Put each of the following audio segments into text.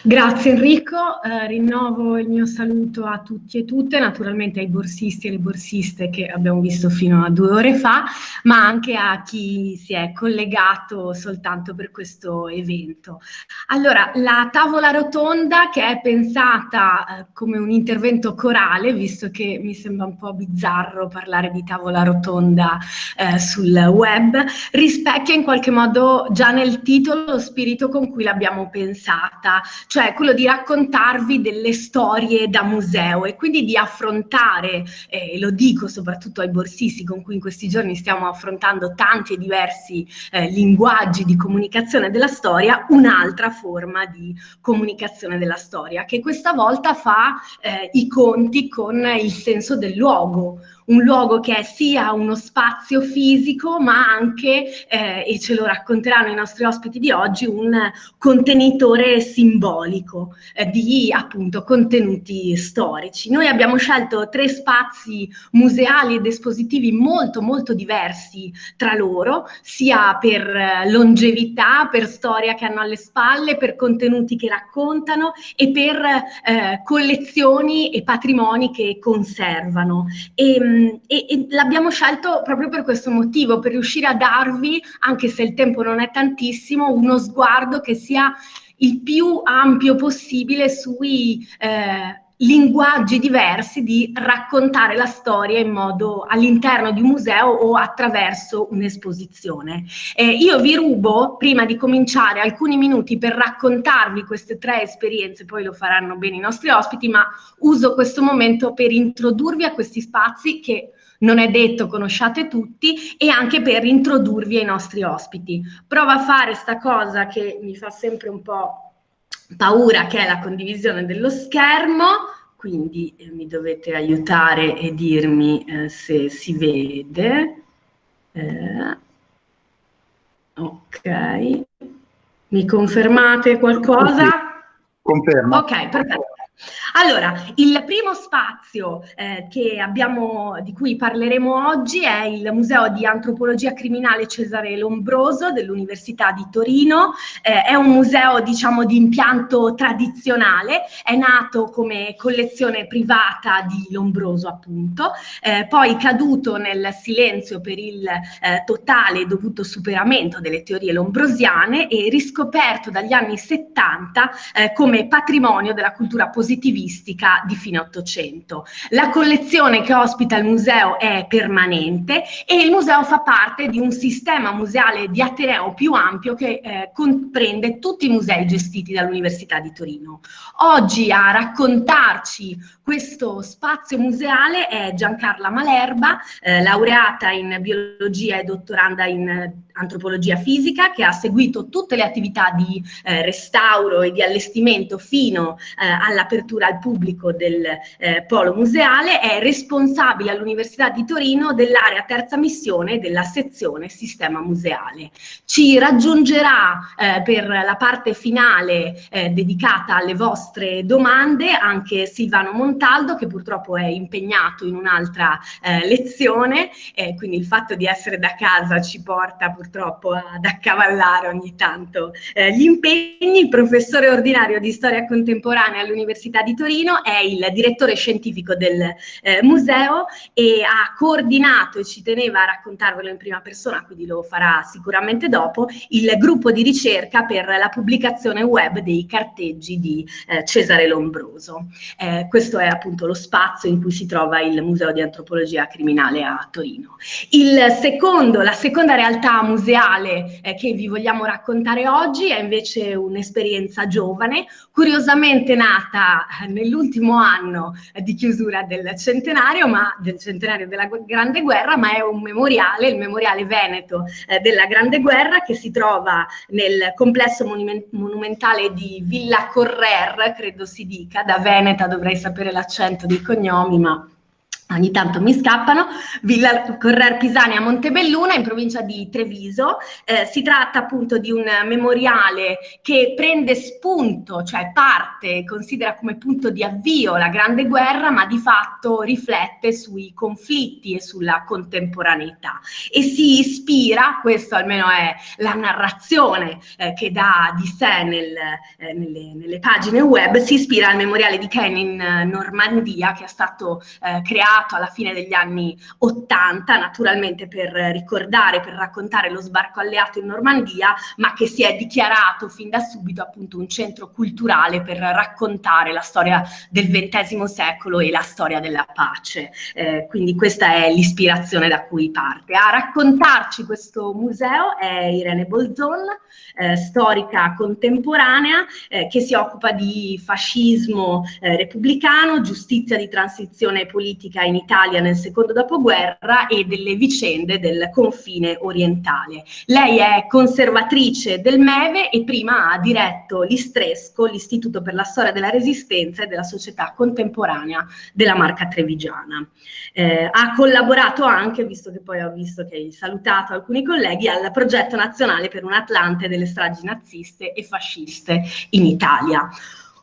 Grazie Enrico, eh, rinnovo il mio saluto a tutti e tutte, naturalmente ai borsisti e alle borsiste che abbiamo visto fino a due ore fa, ma anche a chi si è collegato soltanto per questo evento. Allora, la tavola rotonda che è pensata eh, come un intervento corale, visto che mi sembra un po' bizzarro parlare di tavola rotonda eh, sul web, rispecchia in qualche modo già nel titolo lo spirito con cui l'abbiamo pensata, cioè quello di raccontarvi delle storie da museo e quindi di affrontare, eh, e lo dico soprattutto ai borsisti con cui in questi giorni stiamo affrontando tanti e diversi eh, linguaggi di comunicazione della storia, un'altra forma di comunicazione della storia, che questa volta fa eh, i conti con il senso del luogo, un luogo che è sia uno spazio fisico ma anche, eh, e ce lo racconteranno i nostri ospiti di oggi, un contenitore simbolico eh, di appunto contenuti storici. Noi abbiamo scelto tre spazi museali ed espositivi molto molto diversi tra loro, sia per eh, longevità, per storia che hanno alle spalle, per contenuti che raccontano e per eh, collezioni e patrimoni che conservano. E, Ehm, e, e l'abbiamo scelto proprio per questo motivo, per riuscire a darvi, anche se il tempo non è tantissimo, uno sguardo che sia il più ampio possibile sui eh, linguaggi diversi di raccontare la storia in modo all'interno di un museo o attraverso un'esposizione. Eh, io vi rubo, prima di cominciare, alcuni minuti per raccontarvi queste tre esperienze, poi lo faranno bene i nostri ospiti, ma uso questo momento per introdurvi a questi spazi che non è detto conosciate tutti e anche per introdurvi ai nostri ospiti. Prova a fare sta cosa che mi fa sempre un po' paura che è la condivisione dello schermo, quindi eh, mi dovete aiutare e dirmi eh, se si vede. Eh, ok, mi confermate qualcosa? Confermo. Ok, perfetto. Allora, il primo spazio eh, abbiamo, di cui parleremo oggi è il Museo di Antropologia Criminale Cesare Lombroso dell'Università di Torino. Eh, è un museo, diciamo, di impianto tradizionale, è nato come collezione privata di Lombroso, appunto, eh, poi caduto nel silenzio per il eh, totale e dovuto superamento delle teorie lombrosiane e riscoperto dagli anni 70 eh, come patrimonio della cultura positiva positivistica di fine Ottocento. La collezione che ospita il museo è permanente e il museo fa parte di un sistema museale di Ateneo più ampio che eh, comprende tutti i musei gestiti dall'Università di Torino. Oggi a raccontarci questo spazio museale è Giancarla Malerba, eh, laureata in biologia e dottoranda in antropologia fisica, che ha seguito tutte le attività di eh, restauro e di allestimento fino eh, all'apertura al pubblico del eh, polo museale, è responsabile all'Università di Torino dell'area terza missione della sezione sistema museale. Ci raggiungerà eh, per la parte finale eh, dedicata alle vostre domande anche Silvano Montaldo, che purtroppo è impegnato in un'altra eh, lezione, quindi il fatto di essere da casa ci porta purtroppo purtroppo ad accavallare ogni tanto eh, gli impegni. Il professore ordinario di storia contemporanea all'Università di Torino è il direttore scientifico del eh, museo e ha coordinato, e ci teneva a raccontarvelo in prima persona, quindi lo farà sicuramente dopo, il gruppo di ricerca per la pubblicazione web dei carteggi di eh, Cesare Lombroso. Eh, questo è appunto lo spazio in cui si trova il Museo di Antropologia Criminale a Torino. Il secondo, la seconda realtà museale eh, che vi vogliamo raccontare oggi è invece un'esperienza giovane, curiosamente nata eh, nell'ultimo anno eh, di chiusura del centenario, ma del centenario della Grande Guerra, ma è un memoriale, il memoriale veneto eh, della Grande Guerra che si trova nel complesso monumentale di Villa Correr, credo si dica, da Veneta dovrei sapere l'accento dei cognomi, ma ogni tanto mi scappano, Villa Correr Pisani a Montebelluna in provincia di Treviso. Eh, si tratta appunto di un memoriale che prende spunto, cioè parte, considera come punto di avvio la Grande Guerra, ma di fatto riflette sui conflitti e sulla contemporaneità e si ispira, questo almeno è la narrazione eh, che dà di sé nel, eh, nelle, nelle, pagine web, si ispira al memoriale di Ken in Normandia che è stato eh, creato creato alla fine degli anni 80, naturalmente per ricordare, per raccontare lo sbarco alleato in Normandia, ma che si è dichiarato fin da subito appunto un centro culturale per raccontare la storia del XX secolo e la storia della pace. Eh, quindi questa è l'ispirazione da cui parte. A raccontarci questo museo è Irene Bolzon, eh, storica contemporanea, eh, che si occupa di fascismo eh, repubblicano, giustizia di transizione politica in Italia nel secondo dopoguerra e delle vicende del confine orientale. Lei è conservatrice del MEVE e prima ha diretto l'Istresco, l'Istituto per la Storia della Resistenza e della Società Contemporanea della Marca Trevigiana. Eh, ha collaborato anche, visto che poi ho visto che hai salutato alcuni colleghi, al progetto nazionale per un Atlante delle stragi naziste e fasciste inItalia.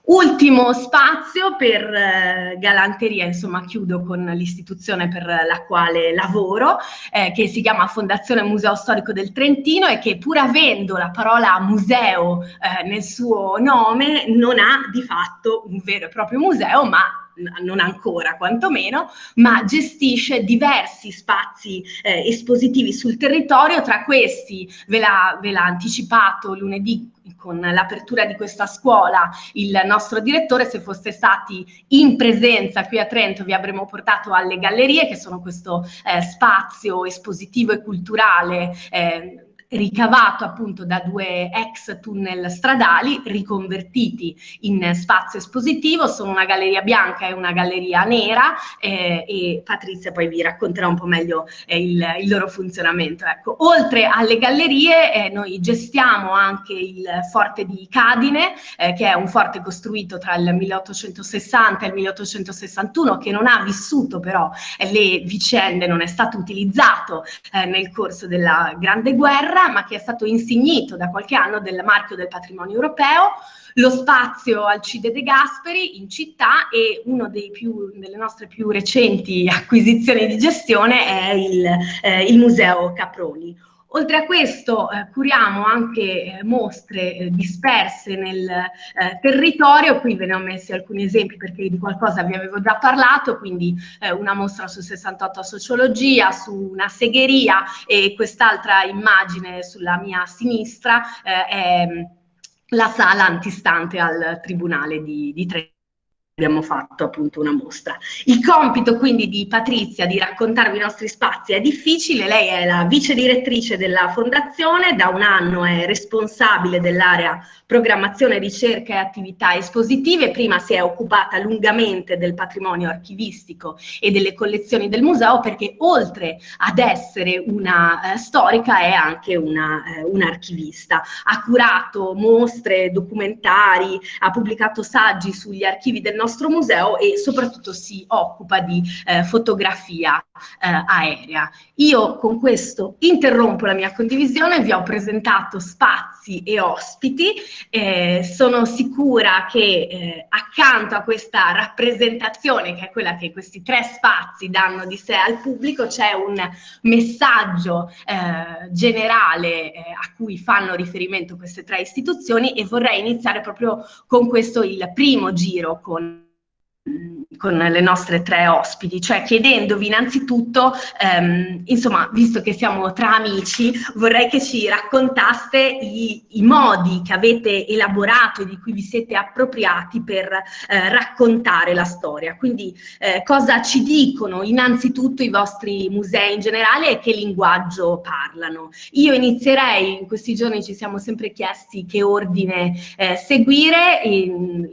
Ultimo spazio per eh, galanteria, insomma chiudo con l'istituzione per la quale lavoro, eh, che si chiama Fondazione Museo Storico del Trentino e che pur avendo la parola museo eh, nel suo nome non ha di fatto un vero e proprio museo, ma non ancora quantomeno, ma gestisce diversi spazi eh, espositivi sul territorio, tra questi ve l'ha anticipato lunedì con l'apertura di questa scuola il nostro direttore, se foste stati in presenza qui a Trento vi avremmo portato alle gallerie che sono questo eh, spazio espositivo e culturale eh, ricavato appunto da due ex tunnel stradali riconvertiti in spazio espositivo, sono una galleria bianca e una galleria nera eh, e Patrizia poi vi racconterà un po' meglio eh, il, il, loro funzionamento. Ecco, oltre alle gallerie eh, noi gestiamo anche il forte di Cadine, eh, che è un forte costruito tra il 1860 e il 1861 che non ha vissuto però eh, le vicende, non è stato utilizzato eh, nel corso della Grande Guerra ma che è stato insignito da qualche anno del marchio del patrimonio europeo, lo spazio Alcide De Gasperi in città e una delle nostre più recenti acquisizioni di gestione è il, eh, il Museo Caproni. Oltre a questo eh, curiamo anche eh, mostre eh, disperse nel eh, territorio, qui ve ne ho messi alcuni esempi perché di qualcosa vi avevo già parlato, quindi eh, una mostra su 68 sociologia, su una segheria e quest'altra immagine sulla mia sinistra eh, è la sala antistante al Tribunale di, di Trento abbiamo fatto appunto una mostra. Il compito quindi di Patrizia di raccontarvi i nostri spazi è difficile, lei è la vice direttrice della fondazione, da un anno è responsabile dell'area programmazione, ricerca e attività espositive, prima si è occupata lungamente del patrimonio archivistico e delle collezioni del museo perché oltre ad essere una eh, storica è anche una, eh, un'archivista. Ha curato mostre, documentari, ha pubblicato saggi sugli archivi del museo e soprattutto si occupa di eh, fotografia eh, aerea. Io con questo interrompo la mia condivisione, vi ho presentato spazi e ospiti, eh, sono sicura che eh, accanto a questa rappresentazione, che è quella che questi tre spazi danno di sé al pubblico, c'è un messaggio eh, generale eh, a cui fanno riferimento queste tre istituzioni e vorrei iniziare proprio con questo il primo giro con Peace. Con le nostre tre ospiti, cioè chiedendovi innanzitutto, ehm, insomma, visto che siamo tra amici, vorrei che ci raccontaste i, i, modi che avete elaborato e di cui vi siete appropriati per eh, raccontare la storia. Quindi eh, cosa ci dicono innanzitutto i vostri musei in generale e che linguaggio parlano. Io inizierei, in questi giorni ci siamo sempre chiesti che ordine eh, seguire,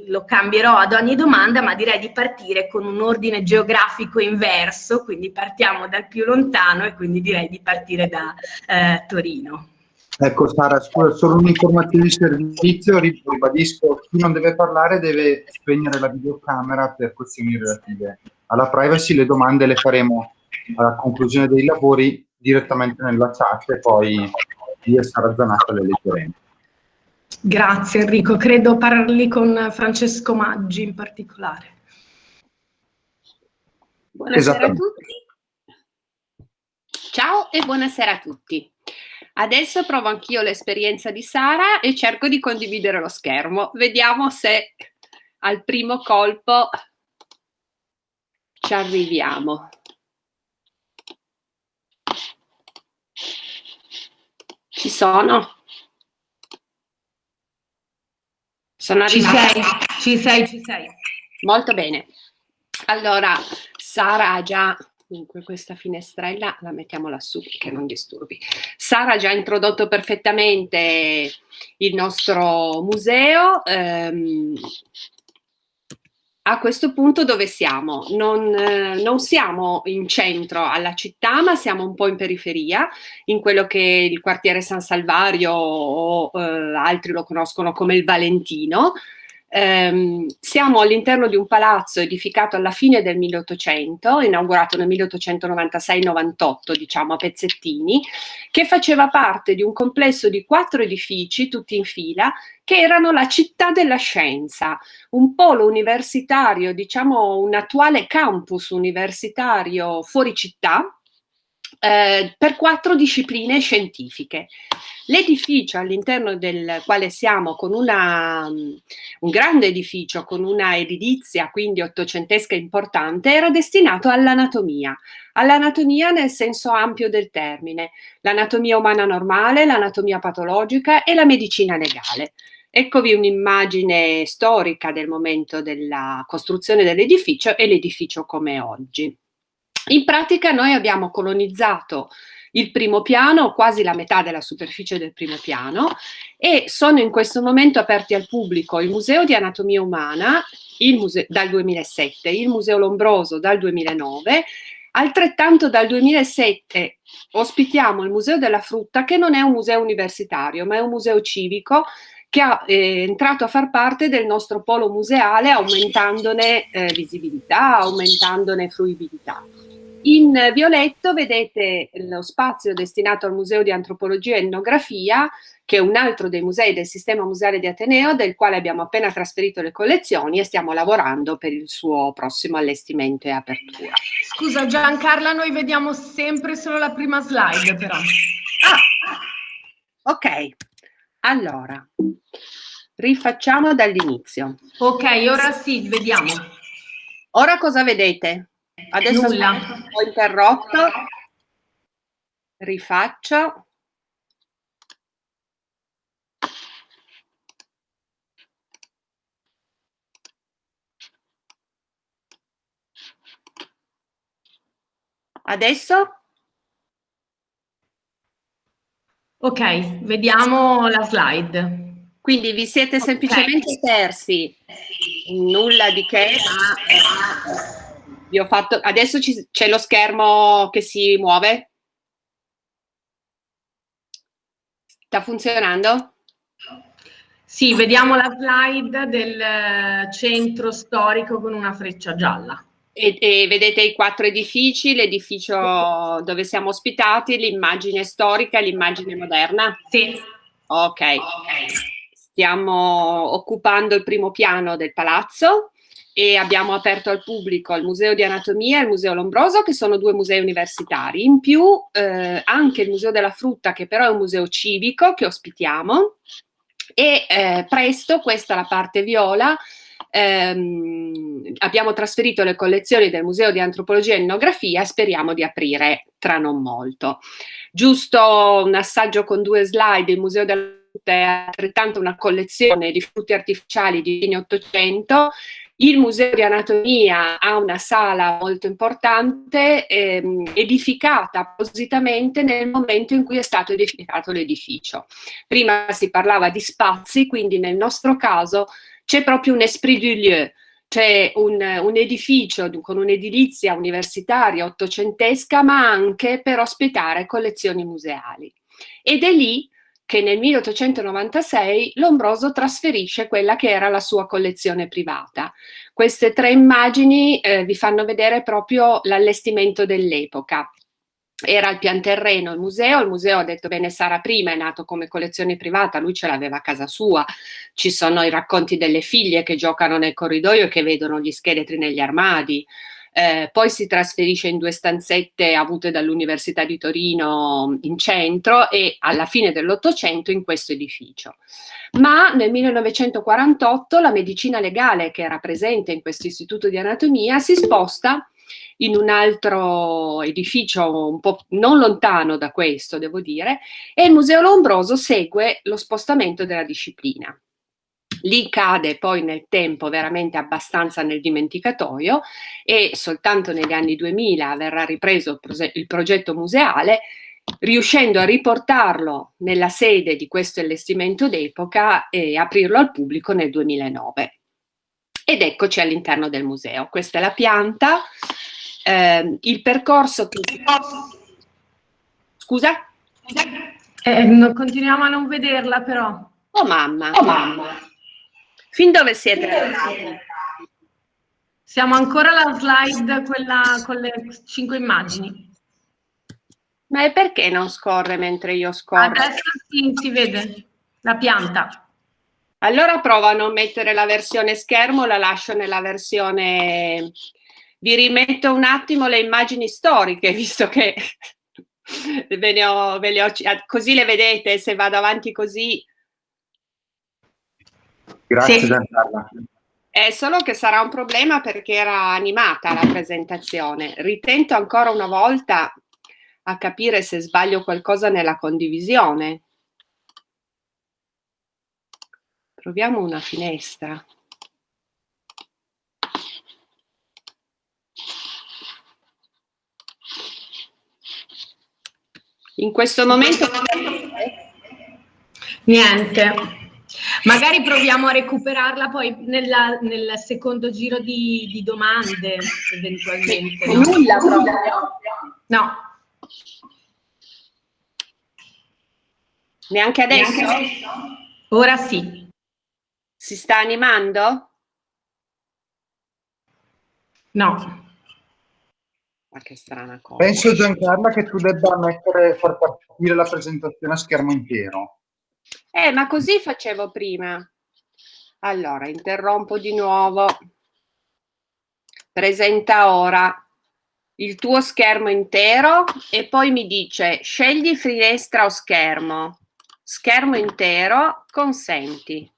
lo cambierò ad ogni domanda, ma direi di partire con un ordine geografico inverso, quindi partiamo dal più lontano e quindi direi di partire da eh, Torino. Ecco Sara, solo un'informazione di servizio, ribadisco, chi non deve parlare deve spegnere la videocamera per questioni relative alla privacy, le domande le faremo alla conclusione dei lavori direttamente nella chat e poi io e Sara Zanato le leggeremo. Grazie Enrico, credo parli con Francesco Maggi in particolare. Buonasera a tutti. Ciao e buonasera a tutti. Adesso provo anch'io l'esperienza di Sara e cerco di condividere lo schermo. Vediamo se al primo colpo ci arriviamo. Ci sono? Sono arrivata. Ci sei, ci sei, ci sei. Molto bene. Allora, Sara ha già Dunque questa finestrella la mettiamo lassù che non disturbi. Sara ha già introdotto perfettamente il nostro museo. Ehm, a questo punto dove siamo? Non, eh, non, siamo in centro alla città, ma siamo un po' in periferia, in quello che il quartiere San Salvario o eh, altri lo conoscono come il Valentino, Um, siamo all'interno di un palazzo edificato alla fine del 1800, inaugurato nel 1896-98, diciamo a pezzettini, che faceva parte di un complesso di quattro edifici, tutti in fila, che erano la città della scienza, un polo universitario, diciamo un attuale campus universitario fuori città, eh, per quattro discipline scientifiche. L'edificio all'interno del quale siamo, con una, un grande edificio, con una edilizia quindi ottocentesca importante, era destinato all'anatomia, all'anatomia nel senso ampio del termine, l'anatomia umana normale, l'anatomia patologica e la medicina legale. Eccovi un'immagine storica del momento della costruzione dell'edificio e l'edificio come oggi. In pratica noi abbiamo colonizzato il primo piano, quasi la metà della superficie del primo piano e sono in questo momento aperti al pubblico il Museo di Anatomia Umana dal 2007, il Museo Lombroso dal 2009, altrettanto dal 2007 ospitiamo il Museo della Frutta che non è un museo universitario ma è un museo civico che è eh, entrato a far parte del nostro polo museale aumentandone eh, visibilità, aumentandone fruibilità. In violetto vedete lo spazio destinato al Museo di Antropologia e Etnografia, che è un altro dei musei del sistema museale di Ateneo, del quale abbiamo appena trasferito le collezioni e stiamo lavorando per il suo prossimo allestimento e apertura. Scusa Giancarla, noi vediamo sempre solo la prima slide però. Ah, ok, allora, rifacciamo dall'inizio. Ok, ora sì, vediamo. Ora cosa vedete? Adesso Nulla. ho interrotto, rifaccio. Adesso? Ok, vediamo la slide. Quindi vi siete semplicemente persi, nulla di che, ma vi ho fatto, adesso c'è lo schermo che si muove? Sta funzionando? Sì, vediamo la slide del centro storico con una freccia gialla. E, e vedete i quattro edifici, l'edificio dove siamo ospitati, l'immagine storica e l'immagine moderna? Sì. Ok. Stiamo occupando il primo piano del palazzo e abbiamo aperto al pubblico il Museo di Anatomia e il Museo Lombroso, che sono due musei universitari. In più eh, anche il Museo della Frutta, che però è un museo civico che ospitiamo. E eh, presto, questa è la parte viola, ehm, abbiamo trasferito le collezioni del Museo di Antropologia e Etnografia speriamo di aprire tra non molto. Giusto un assaggio con due slide, il Museo della Frutta è altrettanto una collezione di frutti artificiali di fine 800 il Museo di Anatomia ha una sala molto importante ehm, edificata appositamente nel momento in cui è stato edificato l'edificio. Prima si parlava di spazi, quindi nel nostro caso c'è proprio un esprit du lieu, c'è un, un, edificio con un'edilizia universitaria ottocentesca, ma anche per ospitare collezioni museali. Ed è lì che nel 1896 Lombroso trasferisce quella che era la sua collezione privata. Queste tre immagini eh, vi fanno vedere proprio l'allestimento dell'epoca. Era al pian terreno il museo, il museo ha detto bene Sara prima, è nato come collezione privata, lui ce l'aveva a casa sua, ci sono i racconti delle figlie che giocano nel corridoio e che vedono gli scheletri negli armadi, eh, poi si trasferisce in due stanzette avute dall'Università di Torino in centro e alla fine dell'Ottocento in questo edificio. Ma nel 1948 la medicina legale che era presente in questo istituto di anatomia si sposta in un altro edificio un po' non lontano da questo, devo dire, e il Museo Lombroso segue lo spostamento della disciplina lì cade poi nel tempo veramente abbastanza nel dimenticatoio e soltanto negli anni 2000 verrà ripreso il progetto museale riuscendo a riportarlo nella sede di questo allestimento d'epoca e aprirlo al pubblico nel 2009. Ed eccoci all'interno del museo. Questa è la pianta, eh, il percorso che... Scusa? Eh, continuiamo a non vederla però. Oh mamma, oh mamma. Fin dove siete arrivati? Siamo ancora alla slide, quella con le cinque immagini. Ma e perché non scorre mentre io scorro? Adesso sì, si vede la pianta. Allora provo a non mettere la versione schermo, la lascio nella versione... Vi rimetto un attimo le immagini storiche, visto che ve ne ho, ve le ho... Così le vedete, se vado avanti così Grazie sì. Giancarla. È solo che sarà un problema perché era animata la presentazione. Ritento ancora una volta a capire se sbaglio qualcosa nella condivisione. Proviamo una finestra. In questo momento... Niente. Magari proviamo a recuperarla poi nella, nel secondo giro di, di domande, eventualmente. No? Nulla proprio. No. Neanche adesso? Neanche Ora sì. Si sta animando? No. Ma che strana cosa. Penso Giancarla che tu debba mettere, far partire la presentazione a schermo intero. Eh, ma così facevo prima. Allora, interrompo di nuovo. Presenta ora il tuo schermo intero e poi mi dice scegli finestra o schermo. Schermo intero, consenti.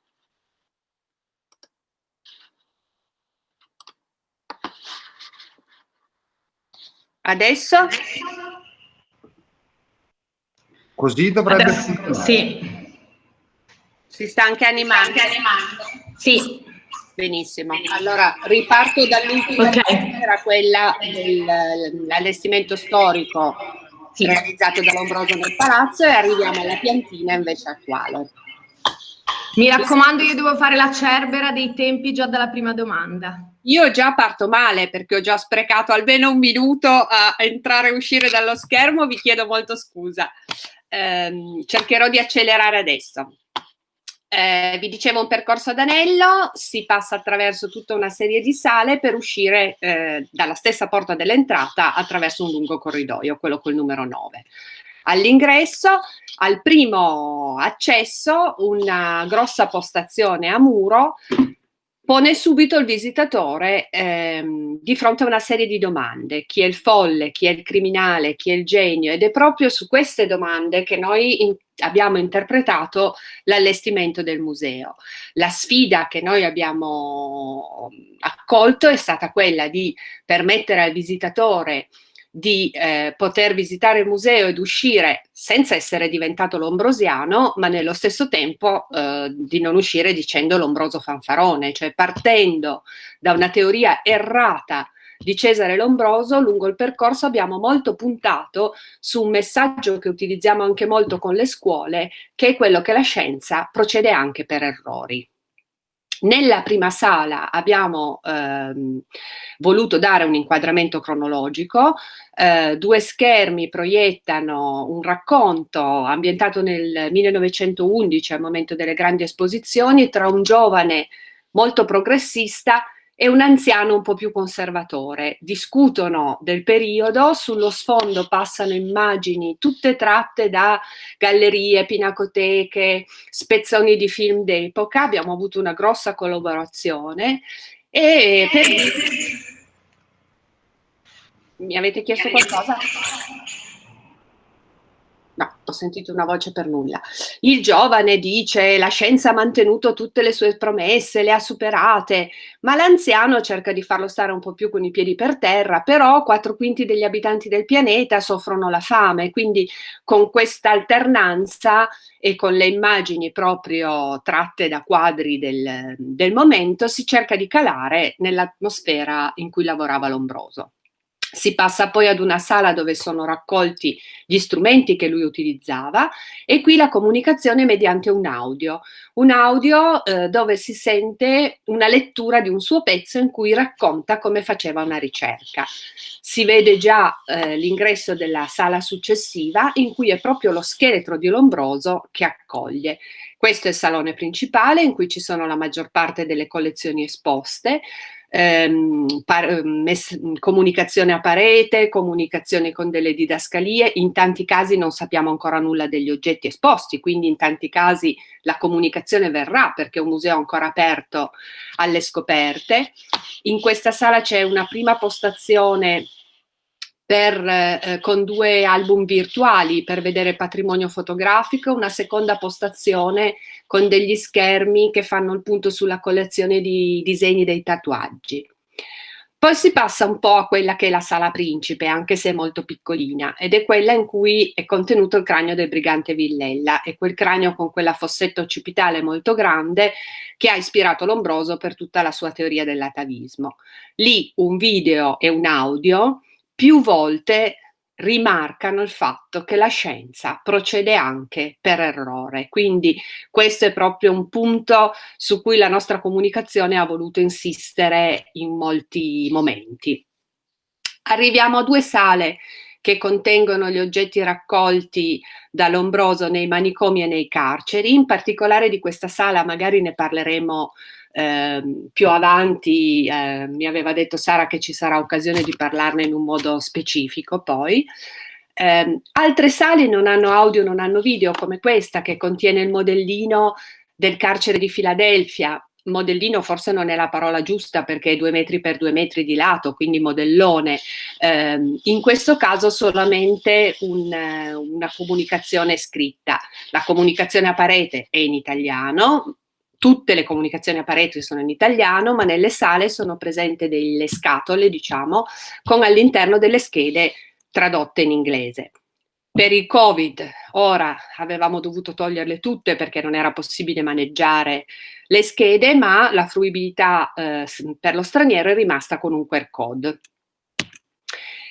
Adesso? Così dovrebbe Adesso, Sì. Si sta anche animando? Sì. Benissimo. Allora, riparto dall'ultima okay. era quella dell'allestimento storico sì. realizzato da Lombroso nel palazzo e arriviamo alla piantina invece attuale. Mi raccomando, io devo fare la cerbera dei tempi già dalla prima domanda. Io già parto male perché ho già sprecato almeno un minuto a entrare e uscire dallo schermo, vi chiedo molto scusa. Eh, cercherò di accelerare adesso. Eh, vi dicevo un percorso ad anello, si passa attraverso tutta una serie di sale per uscire eh, dalla stessa porta dell'entrata attraverso un lungo corridoio, quello col numero 9. All'ingresso, al primo accesso, una grossa postazione a muro pone subito il visitatore ehm, di fronte a una serie di domande. Chi è il folle, chi è il criminale, chi è il genio? Ed è proprio su queste domande che noi in abbiamo interpretato l'allestimento del museo. La sfida che noi abbiamo accolto è stata quella di permettere al visitatore di eh, poter visitare il museo ed uscire senza essere diventato lombrosiano, ma nello stesso tempo eh, di non uscire dicendo lombroso fanfarone, cioè partendo da una teoria errata di Cesare Lombroso, lungo il percorso abbiamo molto puntato su un messaggio che utilizziamo anche molto con le scuole, che è quello che la scienza procede anche per errori. Nella prima sala abbiamo ehm, voluto dare un inquadramento cronologico, eh, due schermi proiettano un racconto ambientato nel 1911 al momento delle grandi esposizioni tra un giovane molto progressista e un anziano un po' più conservatore. Discutono del periodo, sullo sfondo passano immagini tutte tratte da gallerie, pinacoteche, spezzoni di film d'epoca, abbiamo avuto una grossa collaborazione e per... Mi avete chiesto qualcosa? Ho sentito una voce per nulla. Il giovane dice la scienza ha mantenuto tutte le sue promesse, le ha superate, ma l'anziano cerca di farlo stare un po' più con i piedi per terra, però quattro quinti degli abitanti del pianeta soffrono la fame, quindi con questa alternanza e con le immagini proprio tratte da quadri del, del momento si cerca di calare nell'atmosfera in cui lavorava Lombroso. Si passa poi ad una sala dove sono raccolti gli strumenti che lui utilizzava e qui la comunicazione mediante un audio, un audio eh, dove si sente una lettura di un suo pezzo in cui racconta come faceva una ricerca. Si vede già eh, l'ingresso della sala successiva in cui è proprio lo scheletro di Lombroso che accoglie. Questo è il salone principale in cui ci sono la maggior parte delle collezioni esposte, ehm, mess- comunicazione a parete, comunicazione con delle didascalie, in tanti casi non sappiamo ancora nulla degli oggetti esposti, quindi in tanti casi la comunicazione verrà perché è un museo ancora aperto alle scoperte. In questa sala c'è una prima postazione per, eh, con due album virtuali per vedere patrimonio fotografico, una seconda postazione con degli schermi che fanno il punto sulla collezione di disegni dei tatuaggi. Poi si passa un po' a quella che è la sala principe, anche se è molto piccolina, ed è quella in cui è contenuto il cranio del brigante Villella, e quel cranio con quella fossetta occipitale molto grande che ha ispirato Lombroso per tutta la sua teoria dell'atavismo. Lì un video e un audio più volte rimarcano il fatto che la scienza procede anche per errore. Quindi questo è proprio un punto su cui la nostra comunicazione ha voluto insistere in molti momenti. Arriviamo a due sale che contengono gli oggetti raccolti da Lombroso nei manicomi e nei carceri. In particolare di questa sala magari ne parleremo eh, più avanti eh, mi aveva detto Sara che ci sarà occasione di parlarne in un modo specifico poi. Eh, altre sale non hanno audio, non hanno video, come questa che contiene il modellino del carcere di Filadelfia. Modellino forse non è la parola giusta perché è due metri per due metri di lato, quindi modellone. Eh, in questo caso solamente un, una comunicazione scritta. La comunicazione a parete è in italiano, tutte le comunicazioni a parete sono in italiano, ma nelle sale sono presenti delle scatole, diciamo, con all'interno delle schede tradotte in inglese. Per il Covid ora avevamo dovuto toglierle tutte perché non era possibile maneggiare le schede, ma la fruibilità eh, per lo straniero è rimasta con un QR code.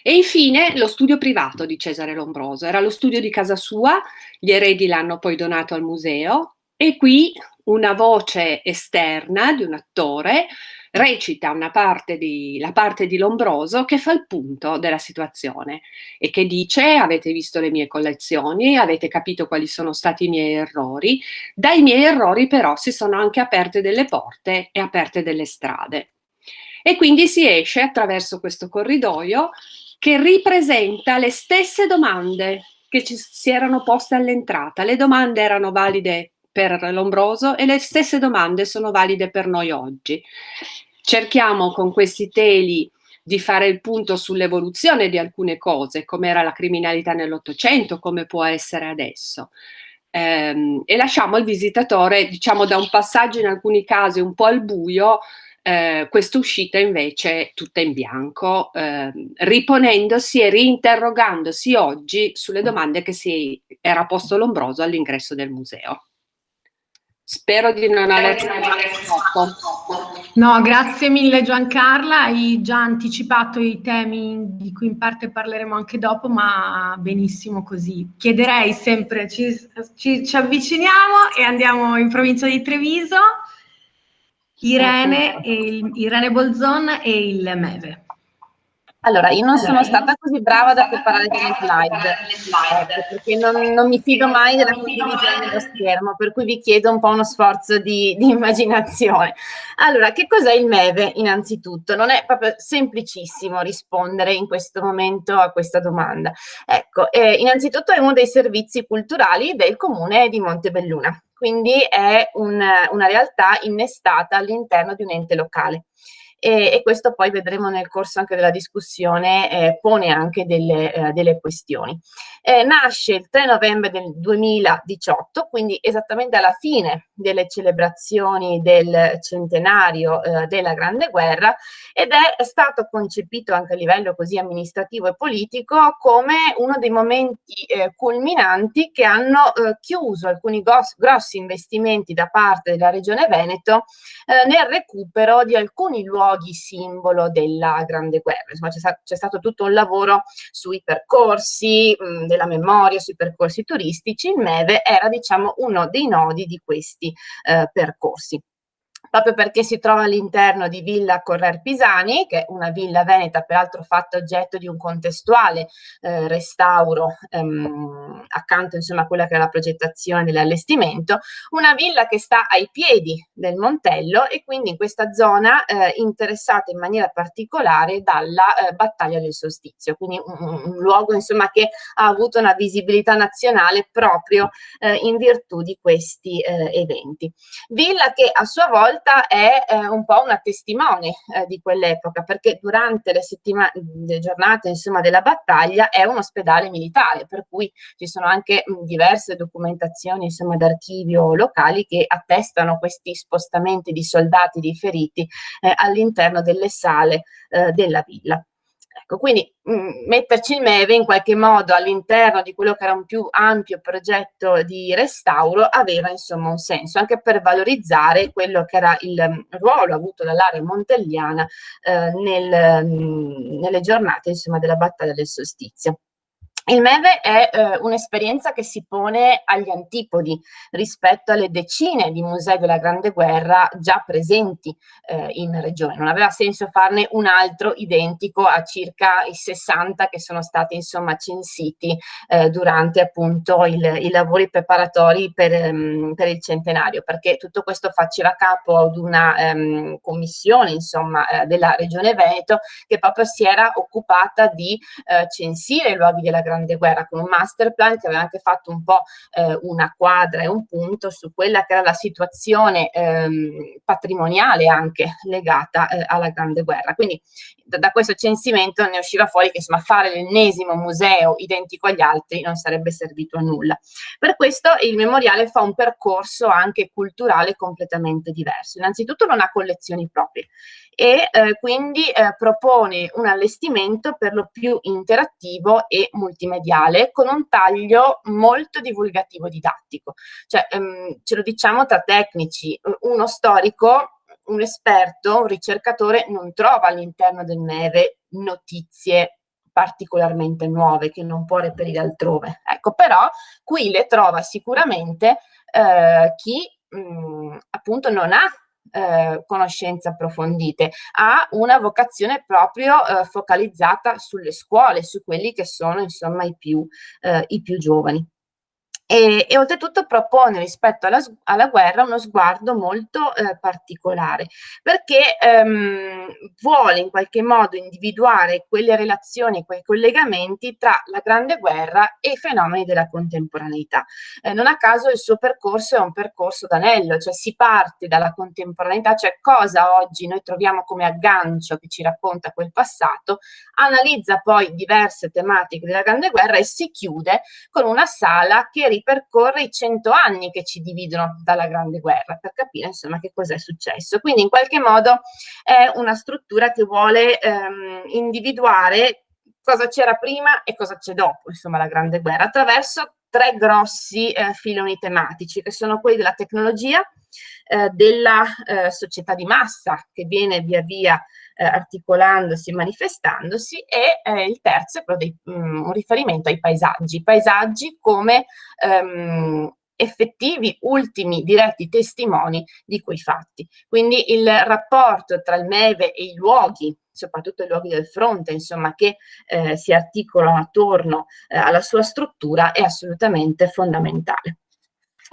E infine lo studio privato di Cesare Lombroso, era lo studio di casa sua, gli eredi l'hanno poi donato al museo e qui una voce esterna di un attore recita parte di, la parte di Lombroso che fa il punto della situazione e che dice avete visto le mie collezioni, avete capito quali sono stati i miei errori, dai miei errori però si sono anche aperte delle porte e aperte delle strade. E quindi si esce attraverso questo corridoio che ripresenta le stesse domande che ci si erano poste all'entrata. Le domande erano valide per Lombroso e le stesse domande sono valide per noi oggi. Cerchiamo con questi teli di fare il punto sull'evoluzione di alcune cose, come era la criminalità nell'Ottocento, come può essere adesso. Ehm, e lasciamo al visitatore, diciamo, da un passaggio in alcuni casi un po' al buio, eh, questa uscita invece tutta in bianco, eh, riponendosi e reinterrogandosi oggi sulle domande che si era posto Lombroso all'ingresso del museo. Spero di non aver troppo. No, grazie mille Giancarla, hai già anticipato i temi di cui in parte parleremo anche dopo, ma benissimo così. Chiederei sempre, ci, ci, ci avviciniamo e andiamo in provincia di Treviso. Irene, il, Irene Bolzon e il Meve. Allora, io non sono stata così brava da preparare delle slide, ecco, perché non, non, mi fido mai della condivisione dello schermo, per cui vi chiedo un po' uno sforzo di, di immaginazione. Allora, che cos'è il MEVE innanzitutto? Non è proprio semplicissimo rispondere in questo momento a questa domanda. Ecco, eh, innanzitutto è uno dei servizi culturali del comune di Montebelluna, quindi è un, una realtà innestata all'interno di un ente locale e, e, questo poi vedremo nel corso anche della discussione, eh, pone anche delle, eh, delle questioni. Eh, nasce il 3 novembre del 2018, quindi esattamente alla fine delle celebrazioni del centenario eh, della Grande Guerra ed è stato concepito anche a livello così amministrativo e politico come uno dei momenti eh, culminanti che hanno eh, chiuso alcuni grossi investimenti da parte della Regione Veneto nel recupero di alcuni luoghi luoghi simbolo della Grande Guerra. Insomma, c'è, stato tutto un lavoro sui percorsi mh, della memoria, sui percorsi turistici. Il MEVE era, diciamo, uno dei nodi di questi eh, percorsi proprio perché si trova all'interno di Villa Correr Pisani, che è una villa veneta peraltro fatta oggetto di un contestuale eh, restauro ehm, accanto insomma a quella che è la progettazione dell'allestimento, una villa che sta ai piedi del Montello e quindi in questa zona eh, interessata in maniera particolare dalla eh, battaglia del solstizio, quindi un, un, luogo insomma che ha avuto una visibilità nazionale proprio eh, in virtù di questi eh, eventi. Villa che a sua volta volta è eh, un po' una testimone eh, di quell'epoca, perché durante le, le giornate insomma, della battaglia è un ospedale militare, per cui ci sono anche mh, diverse documentazioni insomma, d'archivio locali che attestano questi spostamenti di soldati, di feriti eh, all'interno delle sale eh, della villa. Ecco, quindi mh, mm, metterci il MEVE in qualche modo all'interno di quello che era un più ampio progetto di restauro aveva insomma un senso, anche per valorizzare quello che era il um, ruolo avuto dall'area montelliana eh, nel, mh, mm, nelle giornate insomma della battaglia del solstizio. Il MEVE è eh, un'esperienza che si pone agli antipodi rispetto alle decine di musei della Grande Guerra già presenti eh, in regione. Non aveva senso farne un altro identico a circa i 60 che sono stati insomma censiti eh, durante appunto il, i lavori preparatori per, um, per, il centenario, perché tutto questo faceva capo ad una um, commissione insomma eh, della regione Veneto che proprio si era occupata di eh, censire i luoghi della Grande Grande Guerra con un master plan che aveva anche fatto un po' eh, una quadra e un punto su quella che era la situazione ehm, patrimoniale anche legata eh, alla Grande Guerra. Quindi da, da, questo censimento ne usciva fuori che insomma fare l'ennesimo museo identico agli altri non sarebbe servito a nulla. Per questo il memoriale fa un percorso anche culturale completamente diverso. Innanzitutto non ha collezioni proprie e eh, quindi eh, propone un allestimento per lo più interattivo e multimediale con un taglio molto divulgativo didattico. Cioè, ehm, ce lo diciamo tra tecnici, uno storico un esperto, un ricercatore non trova all'interno del MEVE notizie particolarmente nuove che non può reperire altrove. Ecco, però qui le trova sicuramente eh, chi mh, appunto non ha eh, conoscenze approfondite, ha una vocazione proprio eh, focalizzata sulle scuole, su quelli che sono insomma i più, eh, i più giovani e, e oltretutto propone rispetto alla, alla, guerra uno sguardo molto eh, particolare perché ehm, vuole in qualche modo individuare quelle relazioni, quei collegamenti tra la grande guerra e i fenomeni della contemporaneità. Eh, non a caso il suo percorso è un percorso d'anello, cioè si parte dalla contemporaneità, cioè cosa oggi noi troviamo come aggancio che ci racconta quel passato, analizza poi diverse tematiche della grande guerra e si chiude con una sala che ripercorre i cento anni che ci dividono dalla Grande Guerra per capire insomma che cos'è successo. Quindi in qualche modo è una struttura che vuole ehm, individuare cosa c'era prima e cosa c'è dopo, insomma, la Grande Guerra, attraverso tre grossi eh, filoni tematici, che sono quelli della tecnologia, eh, della eh, società di massa, che viene via via eh, articolandosi, manifestandosi e eh, il terzo è dei, mh, mm, un riferimento ai paesaggi, paesaggi come ehm, effettivi ultimi diretti testimoni di quei fatti. Quindi il rapporto tra il MEVE e i luoghi soprattutto i luoghi del fronte, insomma, che eh, si articolano attorno eh, alla sua struttura è assolutamente fondamentale.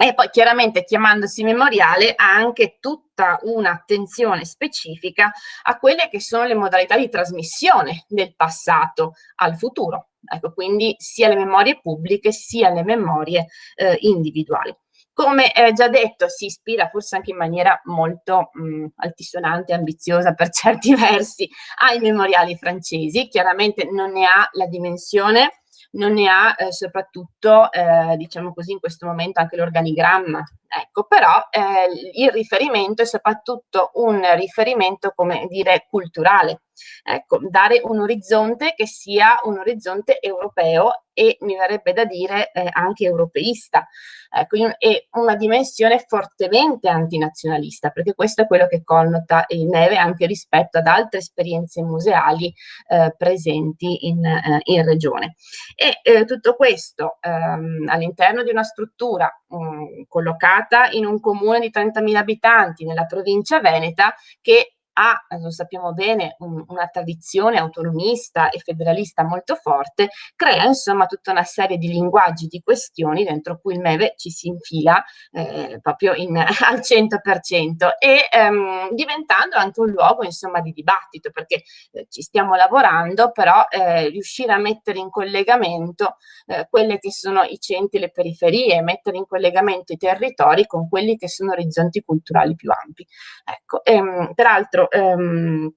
E poi chiaramente chiamandosi memoriale ha anche tutta un'attenzione specifica a quelle che sono le modalità di trasmissione del passato al futuro. Ecco, quindi sia le memorie pubbliche sia le memorie eh, individuali. Come eh, già detto, si ispira forse anche in maniera molto mh, altisonante, ambiziosa per certi versi ai memoriali francesi, chiaramente non ne ha la dimensione non ne ha eh, soprattutto, eh, diciamo così, in questo momento anche l'organigramma. Ecco, però eh, il riferimento è soprattutto un riferimento, come dire, culturale. Ecco, dare un orizzonte che sia un orizzonte europeo e mi verrebbe da dire eh, anche europeista, ecco, e una dimensione fortemente antinazionalista, perché questo è quello che connota il Neve anche rispetto ad altre esperienze museali eh, presenti in, eh, in, regione. E eh, tutto questo ehm, all'interno di una struttura mh, mm, collocata in un comune di 30.000 abitanti nella provincia veneta che ha, lo sappiamo bene, un, una tradizione autonomista e federalista molto forte, crea insomma tutta una serie di linguaggi, di questioni dentro cui il MEVE ci si infila eh, proprio in, al 100% e ehm, diventando anche un luogo insomma di dibattito perché eh, ci stiamo lavorando però eh, riuscire a mettere in collegamento eh, quelle che sono i centri, le periferie, mettere in collegamento i territori con quelli che sono orizzonti culturali più ampi. Ecco, ehm, peraltro ehm,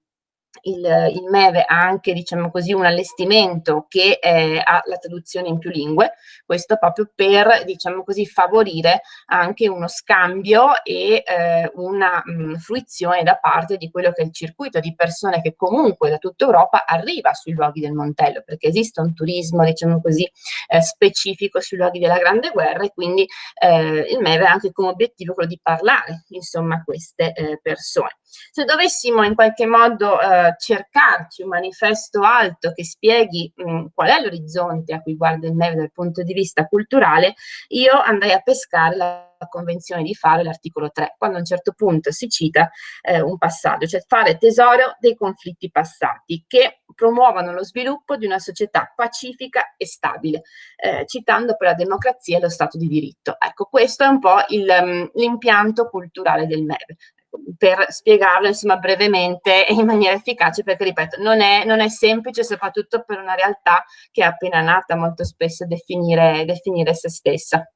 il, il, MEVE ha anche, diciamo così, un allestimento che eh, ha la traduzione in più lingue, questo proprio per, diciamo così, favorire anche uno scambio e eh, una mh, fruizione da parte di quello che è il circuito di persone che comunque da tutta Europa arriva sui luoghi del Montello, perché esiste un turismo, diciamo così, eh, specifico sui luoghi della Grande Guerra e quindi eh, il MEVE ha anche come obiettivo quello di parlare, insomma, a queste eh, persone. Se dovessimo in qualche modo eh, cercarci un manifesto alto che spieghi mh, qual è l'orizzonte a cui guarda il MEV dal punto di vista culturale, io andrei a pescare la convenzione di fare l'articolo 3, quando a un certo punto si cita eh, un passaggio, cioè fare tesoro dei conflitti passati che promuovono lo sviluppo di una società pacifica e stabile, eh, citando poi la democrazia e lo Stato di diritto. Ecco, questo è un po' l'impianto culturale del MEV per spiegarlo insomma brevemente e in maniera efficace perché ripeto non è, non è, semplice soprattutto per una realtà che è appena nata molto spesso definire, definire se stessa.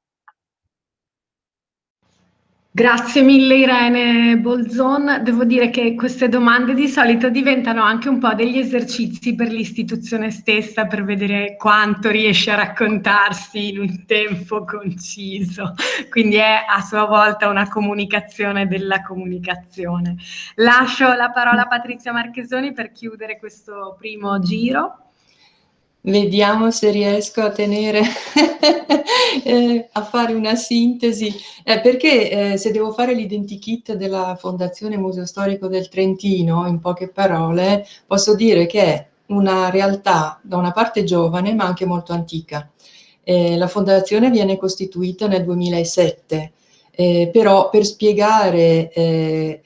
Grazie mille Irene Bolzon. Devo dire che queste domande di solito diventano anche un po' degli esercizi per l'istituzione stessa per vedere quanto riesce a raccontarsi in un tempo conciso. Quindi è a sua volta una comunicazione della comunicazione. Lascio la parola a Patrizia Marchesoni per chiudere questo primo giro. Vediamo se riesco a tenere, eh, a fare una sintesi, eh, perché eh, se devo fare l'identikit della Fondazione Museo Storico del Trentino, in poche parole, posso dire che è una realtà da una parte giovane ma anche molto antica. Eh, la fondazione viene costituita nel 2007, eh, però per spiegare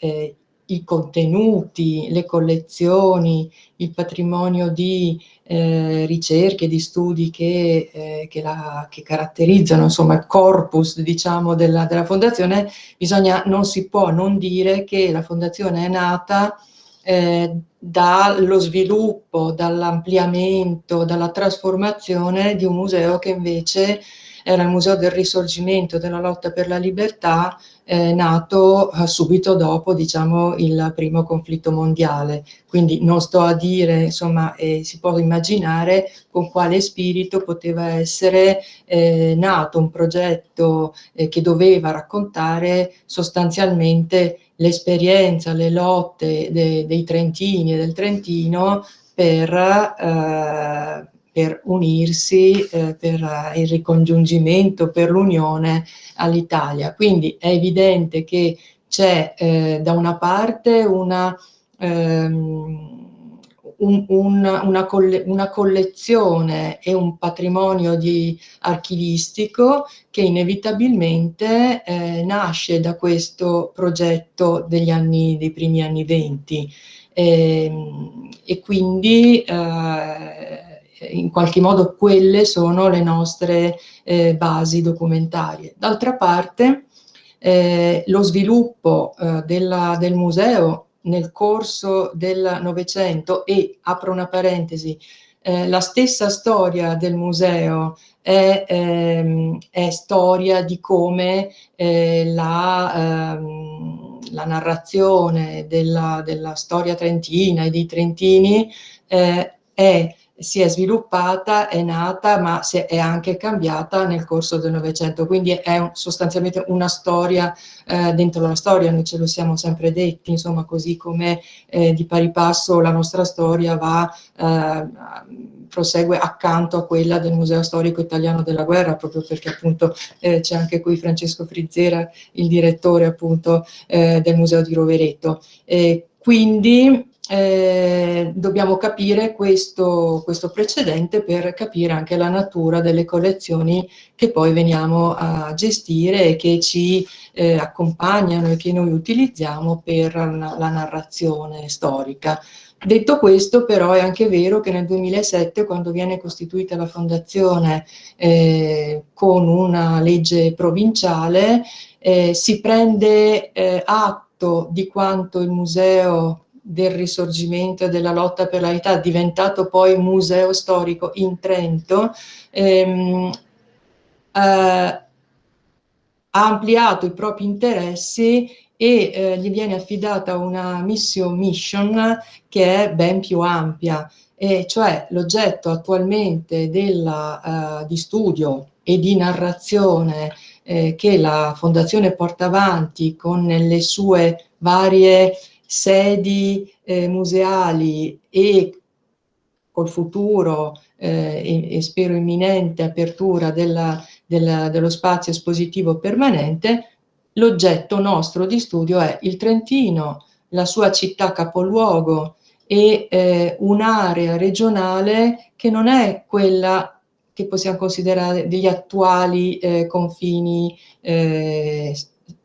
i contenuti, le collezioni, il patrimonio di eh, ricerche, di studi che, eh, che, la, che, caratterizzano insomma, il corpus diciamo, della, della, fondazione, bisogna, non si può non dire che la fondazione è nata eh, dallo sviluppo, dall'ampliamento, dalla trasformazione di un museo che invece era il Museo del Risorgimento della lotta per la libertà, eh, nato eh, subito dopo diciamo, il primo conflitto mondiale. Quindi non sto a dire, insomma, eh, si può immaginare con quale spirito poteva essere eh, nato un progetto eh, che doveva raccontare sostanzialmente l'esperienza, le lotte de dei Trentini e del Trentino per eh, per unirsi, eh, per eh, il ricongiungimento, per l'unione all'Italia. Quindi è evidente che c'è eh, da una parte una, ehm, un, un, una, coll una, collezione e un patrimonio archivistico che inevitabilmente eh, nasce da questo progetto anni, dei primi anni venti e, ehm, e quindi eh, in qualche modo quelle sono le nostre eh, basi documentarie. D'altra parte eh, lo sviluppo eh, della, del museo nel corso del Novecento e, apro una parentesi, eh, la stessa storia del museo è, ehm, è storia di come eh, la, ehm, la, narrazione della, della, storia trentina e dei trentini eh, è si è sviluppata, è nata, ma è anche cambiata nel corso del Novecento, quindi è un, sostanzialmente una storia eh, dentro la storia, noi ce lo siamo sempre detti, insomma, così come eh, di pari passo la nostra storia va, eh, prosegue accanto a quella del Museo Storico Italiano della Guerra, proprio perché appunto eh, c'è anche qui Francesco Frizzera, il direttore appunto eh, del Museo di Rovereto. quindi eh, dobbiamo capire questo, questo, precedente per capire anche la natura delle collezioni che poi veniamo a gestire e che ci eh, accompagnano e che noi utilizziamo per la, la narrazione storica. Detto questo però è anche vero che nel 2007 quando viene costituita la fondazione eh, con una legge provinciale eh, si prende eh, atto di quanto il museo del risorgimento e della lotta per la verità, diventato poi museo storico in Trento, ehm, eh, ha ampliato i propri interessi e eh, gli viene affidata una mission, mission che è ben più ampia, e cioè l'oggetto attualmente della, uh, di studio e di narrazione eh, che la Fondazione porta avanti con le sue varie sedi eh, museali e col futuro eh, e, e, spero imminente apertura della, della, dello spazio espositivo permanente, l'oggetto nostro di studio è il Trentino, la sua città capoluogo e eh, un'area regionale che non è quella che possiamo considerare degli attuali eh, confini eh,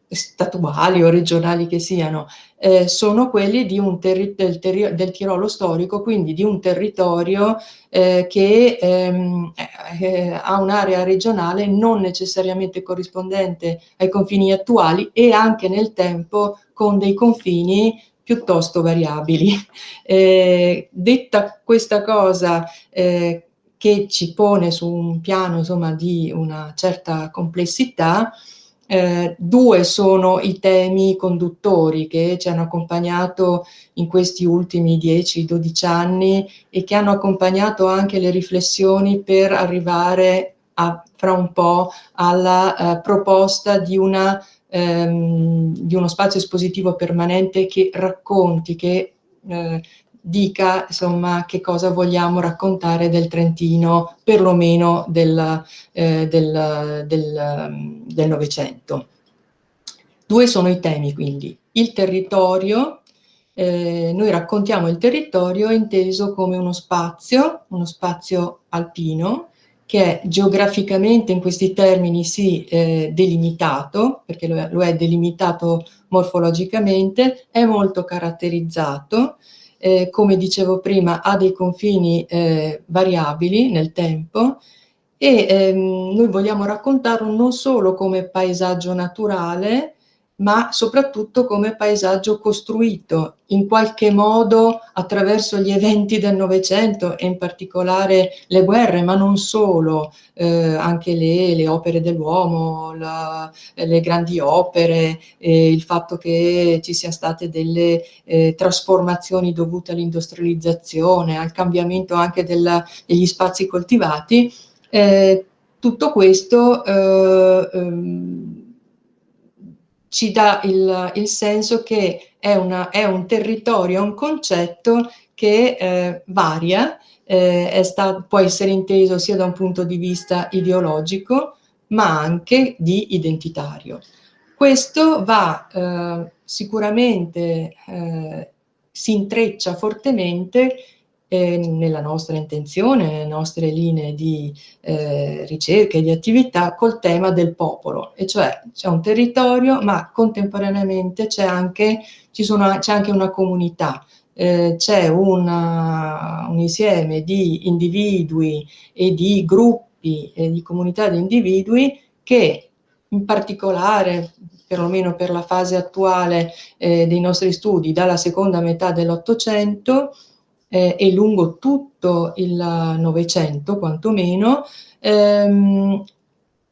statuali o regionali che siano, eh, sono quelli del, del, Tirolo storico, quindi di un territorio eh, che ehm, eh, ha un'area regionale non necessariamente corrispondente ai confini attuali e anche nel tempo con dei confini piuttosto variabili. Eh, detta questa cosa eh, che ci pone su un piano insomma, di una certa complessità, eh, due sono i temi conduttori che ci hanno accompagnato in questi ultimi 10-12 anni e che hanno accompagnato anche le riflessioni per arrivare a, fra un po' alla eh, proposta di, una, ehm, di, uno spazio espositivo permanente che racconti, che eh, dica insomma che cosa vogliamo raccontare del Trentino, perlomeno del, eh, del, del, del Novecento. Due sono i temi quindi, il territorio, eh, noi raccontiamo il territorio inteso come uno spazio, uno spazio alpino, che è geograficamente in questi termini sì eh, delimitato, perché lo è, lo è delimitato morfologicamente, è molto caratterizzato, eh, come dicevo prima, ha dei confini eh, variabili nel tempo e ehm, noi vogliamo raccontarlo non solo come paesaggio naturale, ma soprattutto come paesaggio costruito in qualche modo attraverso gli eventi del Novecento e in particolare le guerre, ma non solo, eh, anche le, le, opere dell'uomo, le grandi opere, eh, il fatto che ci siano state delle eh, trasformazioni dovute all'industrializzazione, al cambiamento anche della, degli spazi coltivati, eh, tutto questo eh, ehm, ci dà il, il senso che è, una, è, un territorio, un concetto che eh, varia, eh, stato, può essere inteso sia da un punto di vista ideologico, ma anche di identitario. Questo va eh, sicuramente, eh, si intreccia fortemente eh, nella nostra intenzione, nelle nostre linee di eh, ricerca e di attività col tema del popolo, e cioè c'è un territorio ma contemporaneamente c'è anche, anche, una comunità, eh, c'è un insieme di individui e di gruppi e di comunità di individui che in particolare perlomeno per la fase attuale eh, dei nostri studi, dalla seconda metà dell'Ottocento eh, e lungo tutto il Novecento, quantomeno, ehm,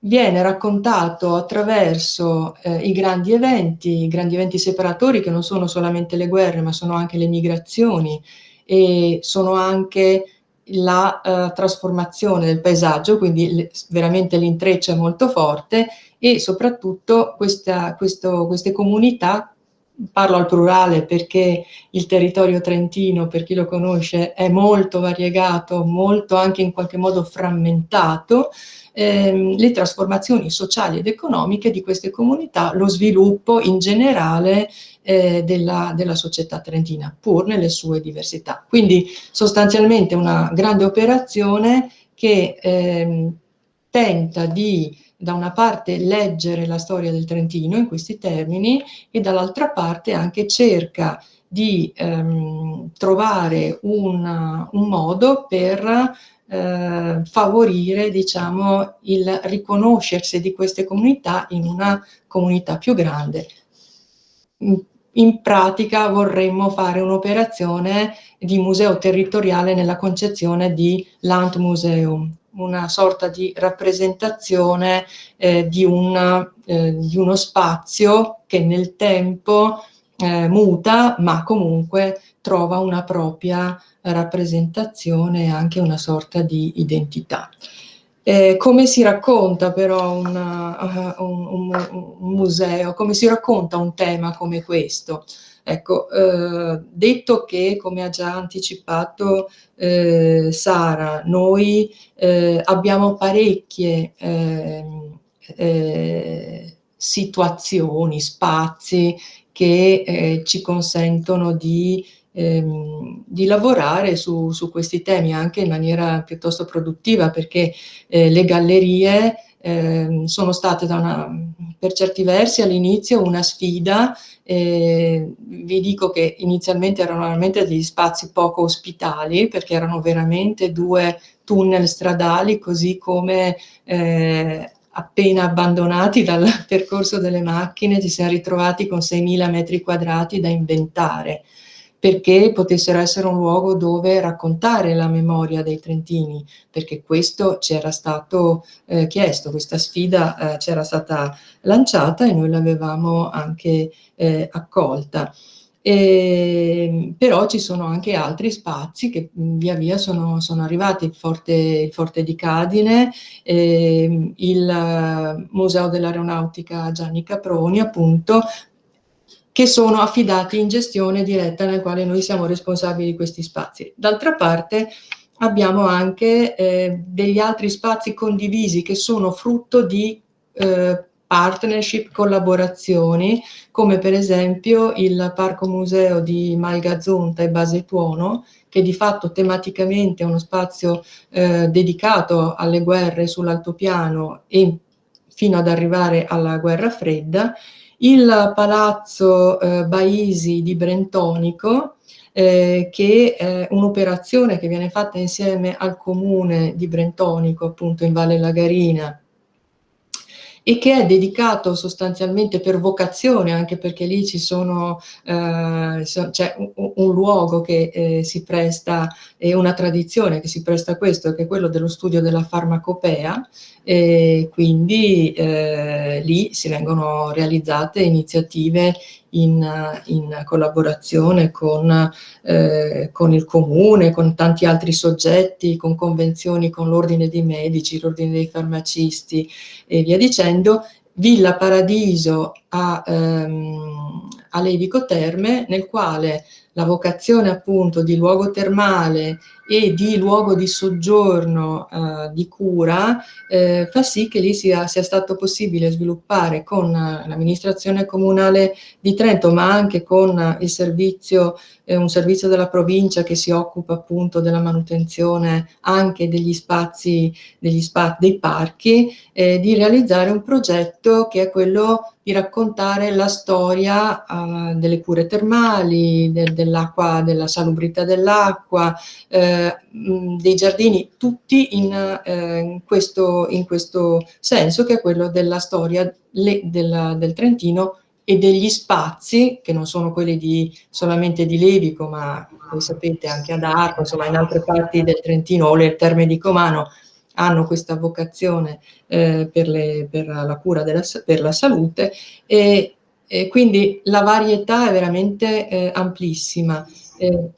viene raccontato attraverso eh, i grandi eventi, i grandi eventi separatori che non sono solamente le guerre, ma sono anche le migrazioni e sono anche la uh, trasformazione del paesaggio, quindi veramente l'intreccio è molto forte e soprattutto questa, questo, queste comunità, parlo al plurale perché il territorio trentino, per chi lo conosce, è molto variegato, molto anche in qualche modo frammentato, ehm, le trasformazioni sociali ed economiche di queste comunità, lo sviluppo in generale eh, della, della, società trentina, pur nelle sue diversità. Quindi sostanzialmente una grande operazione che ehm, tenta di da una parte leggere la storia del Trentino in questi termini e dall'altra parte anche cerca di ehm, trovare una, un modo per eh, favorire diciamo, il riconoscersi di queste comunità in una comunità più grande. In, pratica vorremmo fare un'operazione di museo territoriale nella concezione di Landmuseum, una sorta di rappresentazione eh, di, una, eh, di, uno spazio che nel tempo eh, muta ma comunque trova una propria rappresentazione e anche una sorta di identità. Eh, come si racconta però una, uh, un, un, un, museo, come si racconta un tema come questo? Ecco, eh, detto che, come ha già anticipato eh, Sara, noi eh, abbiamo parecchie ehm, eh, situazioni, spazi che eh, ci consentono di ehm, di lavorare su, su, questi temi anche in maniera piuttosto produttiva perché eh, le gallerie eh, sono state una, per certi versi all'inizio una sfida, eh, vi dico che inizialmente erano veramente degli spazi poco ospitali perché erano veramente due tunnel stradali così come eh, appena abbandonati dal percorso delle macchine ci siamo ritrovati con 6.000 metri quadrati da inventare perché potessero essere un luogo dove raccontare la memoria dei Trentini, perché questo ci era stato eh, chiesto, questa sfida eh, ci era stata lanciata e noi l'avevamo anche eh, accolta. E, però ci sono anche altri spazi che via via sono, sono arrivati, il Forte, il Forte di Cadine, eh, il Museo dell'Aeronautica Gianni Caproni, appunto, che sono affidati in gestione diretta nel quale noi siamo responsabili di questi spazi. D'altra parte abbiamo anche eh, degli altri spazi condivisi che sono frutto di eh, partnership, collaborazioni, come per esempio il Parco Museo di Malgazonta e Basetuono, che di fatto tematicamente è uno spazio eh, dedicato alle guerre sull'altopiano e fino ad arrivare alla guerra fredda, il palazzo eh, Baisi di Brentonico, eh, che è un'operazione che viene fatta insieme al comune di Brentonico, appunto in Valle Lagarina, e che è dedicato sostanzialmente per vocazione, anche perché lì ci sono, eh, c'è un, un, luogo che eh, si presta, e una tradizione che si presta a questo, che è quello dello studio della farmacopea, e quindi eh, lì si vengono realizzate iniziative in, in collaborazione con, eh, con, il comune, con tanti altri soggetti, con convenzioni con l'ordine dei medici, l'ordine dei farmacisti e via dicendo, Villa Paradiso a, ehm, a Levico Terme, nel quale la vocazione appunto di luogo termale e di luogo di soggiorno eh, di cura eh, fa sì che lì sia, sia stato possibile sviluppare con l'amministrazione comunale di Trento ma anche con il servizio, eh, un servizio della provincia che si occupa appunto della manutenzione anche degli spazi, degli spazi dei parchi, eh, di realizzare un progetto che è quello di raccontare la storia delle cure termali, de dell'acqua, della salubrità dell'acqua, eh, dei giardini, tutti in, eh, in, questo, in, questo, senso che è quello della storia le, della, del Trentino e degli spazi, che non sono quelli di, solamente di Levico, ma voi sapete anche ad Arco, insomma in altre parti del Trentino o le terme di Comano, hanno questa vocazione eh, per, le, per, la cura della, per la salute e, e, quindi la varietà è veramente eh, amplissima. Eh,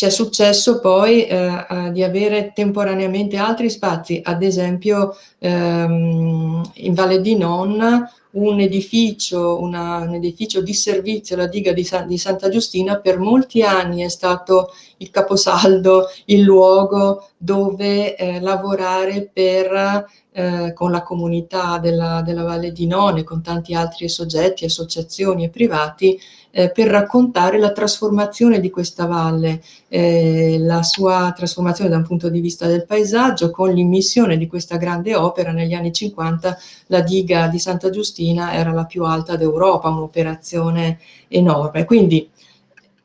c'è successo poi eh, di avere temporaneamente altri spazi, ad esempio ehm, in Valle di Non un edificio, una, un edificio di servizio, la diga di, San, di, Santa Giustina, per molti anni è stato il caposaldo, il luogo dove eh, lavorare per eh, con la comunità della, della, Valle di None, con tanti altri soggetti, associazioni e privati, eh, per raccontare la trasformazione di questa valle, eh, la sua trasformazione da un punto di vista del paesaggio, con l'immissione di questa grande opera negli anni 50, la diga di Santa Giustina era la più alta d'Europa, un'operazione enorme. Quindi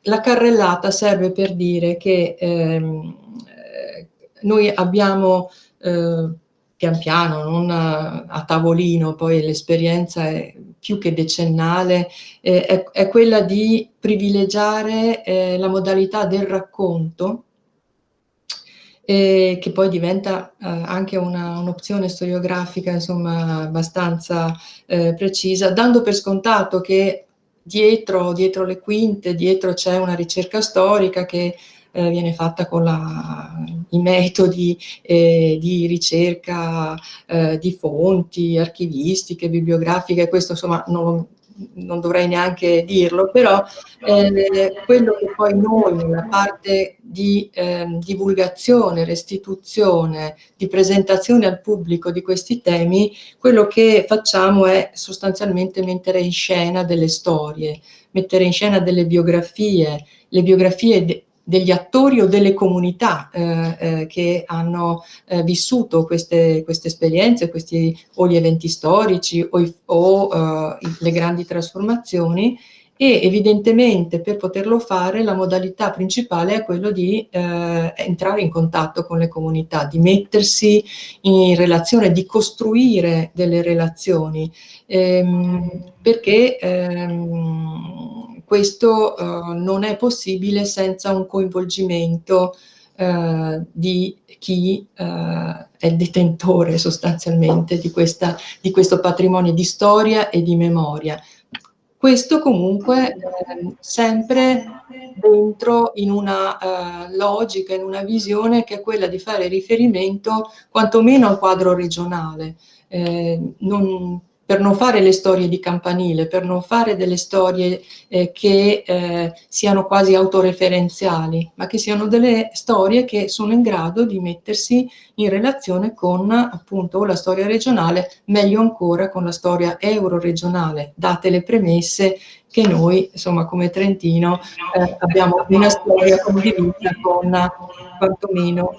la carrellata serve per dire che ehm, eh, noi abbiamo eh, pian piano, non a tavolino, poi l'esperienza è più che decennale, eh, è, è, quella di privilegiare eh, la modalità del racconto, eh, che poi diventa eh, anche un'opzione un storiografica insomma abbastanza eh, precisa, dando per scontato che dietro, dietro le quinte, dietro c'è una ricerca storica che eh, viene fatta con la, i metodi eh, di ricerca eh, di fonti archivistiche, bibliografiche, questo insomma non, non dovrei neanche dirlo, però eh, quello che poi noi nella parte di eh, divulgazione, restituzione, di presentazione al pubblico di questi temi, quello che facciamo è sostanzialmente mettere in scena delle storie, mettere in scena delle biografie, le biografie degli attori o delle comunità eh, eh, che hanno eh, vissuto queste, queste esperienze, questi, o gli eventi storici o, i, o eh, le grandi trasformazioni. E evidentemente per poterlo fare la modalità principale è quello di eh, entrare in contatto con le comunità, di mettersi in relazione, di costruire delle relazioni, ehm, perché ehm, questo eh, non è possibile senza un coinvolgimento eh, di chi eh, è detentore sostanzialmente di, questa, di, questo patrimonio di storia e di memoria. Questo comunque eh, sempre dentro in una eh, logica, in una visione che è quella di fare riferimento quantomeno al quadro regionale. Eh, non, per non fare le storie di campanile, per non fare delle storie eh, che eh, siano quasi autoreferenziali, ma che siano delle storie che sono in grado di mettersi in relazione con appunto la storia regionale, meglio ancora con la storia euroregionale, date le premesse che noi, insomma, come Trentino, eh, abbiamo una storia condivisa con quantomeno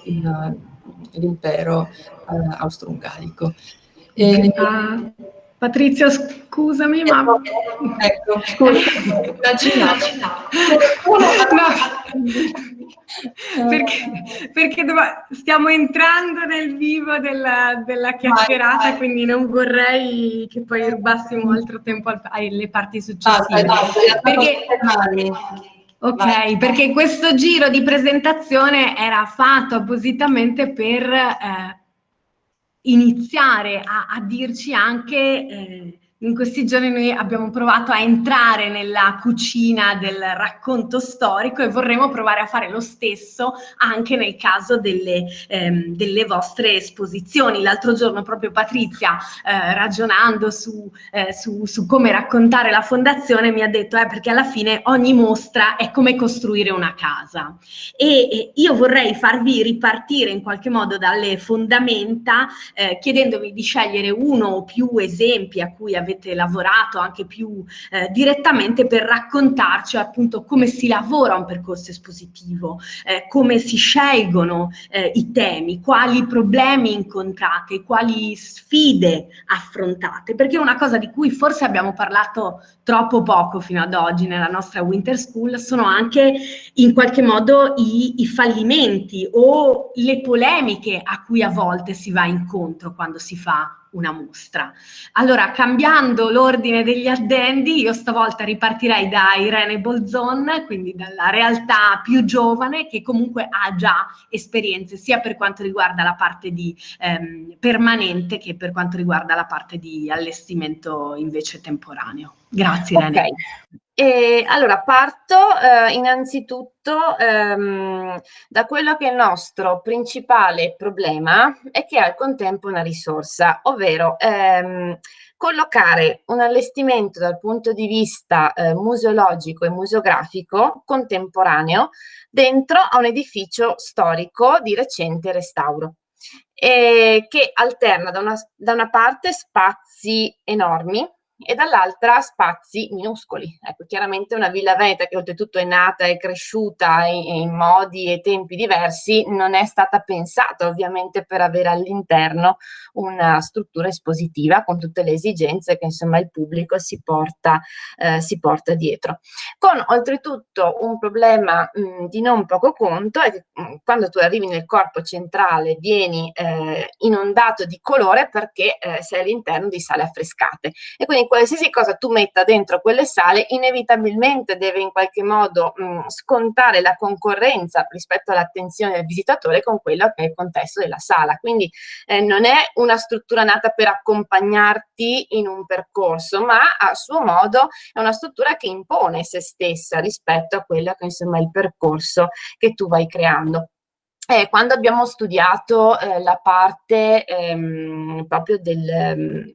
l'impero eh, austro-ungarico. E. Patrizia, scusami, ma... Ecco, scusa, no, perché, perché stiamo entrando nel vivo della, della chiacchierata, vai, vai. quindi non vorrei che poi rubassimo altro tempo alle parti successive. Ah, perché, ok, vai. perché questo giro di presentazione era fatto appositamente per... Eh, iniziare a, a dirci anche eh, in questi giorni noi abbiamo provato a entrare nella cucina del racconto storico e vorremmo provare a fare lo stesso anche nel caso delle, ehm, delle vostre esposizioni. L'altro giorno proprio Patrizia, eh, ragionando su, eh, su, su, come raccontare la fondazione, mi ha detto eh, perché alla fine ogni mostra è come costruire una casa. E, e io vorrei farvi ripartire in qualche modo dalle fondamenta eh, chiedendovi di scegliere uno o più esempi a cui avete avete lavorato anche più eh, direttamente per raccontarci appunto come si lavora un percorso espositivo, eh, come si scelgono eh, i temi, quali problemi incontrate, quali sfide affrontate, perché una cosa di cui forse abbiamo parlato troppo poco fino ad oggi nella nostra Winter School sono anche in qualche modo i, i fallimenti o le polemiche a cui a volte si va incontro quando si fa una mostra. Allora, cambiando l'ordine degli addendi, io stavolta ripartirei da Irene Bolzon, quindi dalla realtà più giovane, che comunque ha già esperienze sia per quanto riguarda la parte di ehm, permanente che per quanto riguarda la parte di allestimento invece temporaneo. Grazie. Okay. E allora parto eh, innanzitutto ehm, da quello che è il nostro principale problema e che è al contempo una risorsa, ovvero ehm, collocare un allestimento dal punto di vista eh, museologico e museografico contemporaneo dentro a un edificio storico di recente restauro. E che alterna da una, da una parte spazi enormi e dall'altra spazi minuscoli. Ecco, chiaramente una Villa Veneta che oltretutto è nata e cresciuta in, modi e tempi diversi non è stata pensata ovviamente per avere all'interno una struttura espositiva con tutte le esigenze che insomma il pubblico si porta, eh, si porta dietro. Con oltretutto un problema mh, di non poco conto è che mh, quando tu arrivi nel corpo centrale vieni eh, inondato di colore perché eh, sei all'interno di sale affrescate e quindi qualsiasi cosa tu metta dentro quelle sale inevitabilmente deve in qualche modo mh, scontare la concorrenza rispetto all'attenzione del visitatore con quello che è il contesto della sala. Quindi eh, non è una struttura nata per accompagnarti in un percorso, ma a suo modo è una struttura che impone se stessa rispetto a quello che insomma è il percorso che tu vai creando. Eh, quando abbiamo studiato eh, la parte ehm, proprio del, ehm,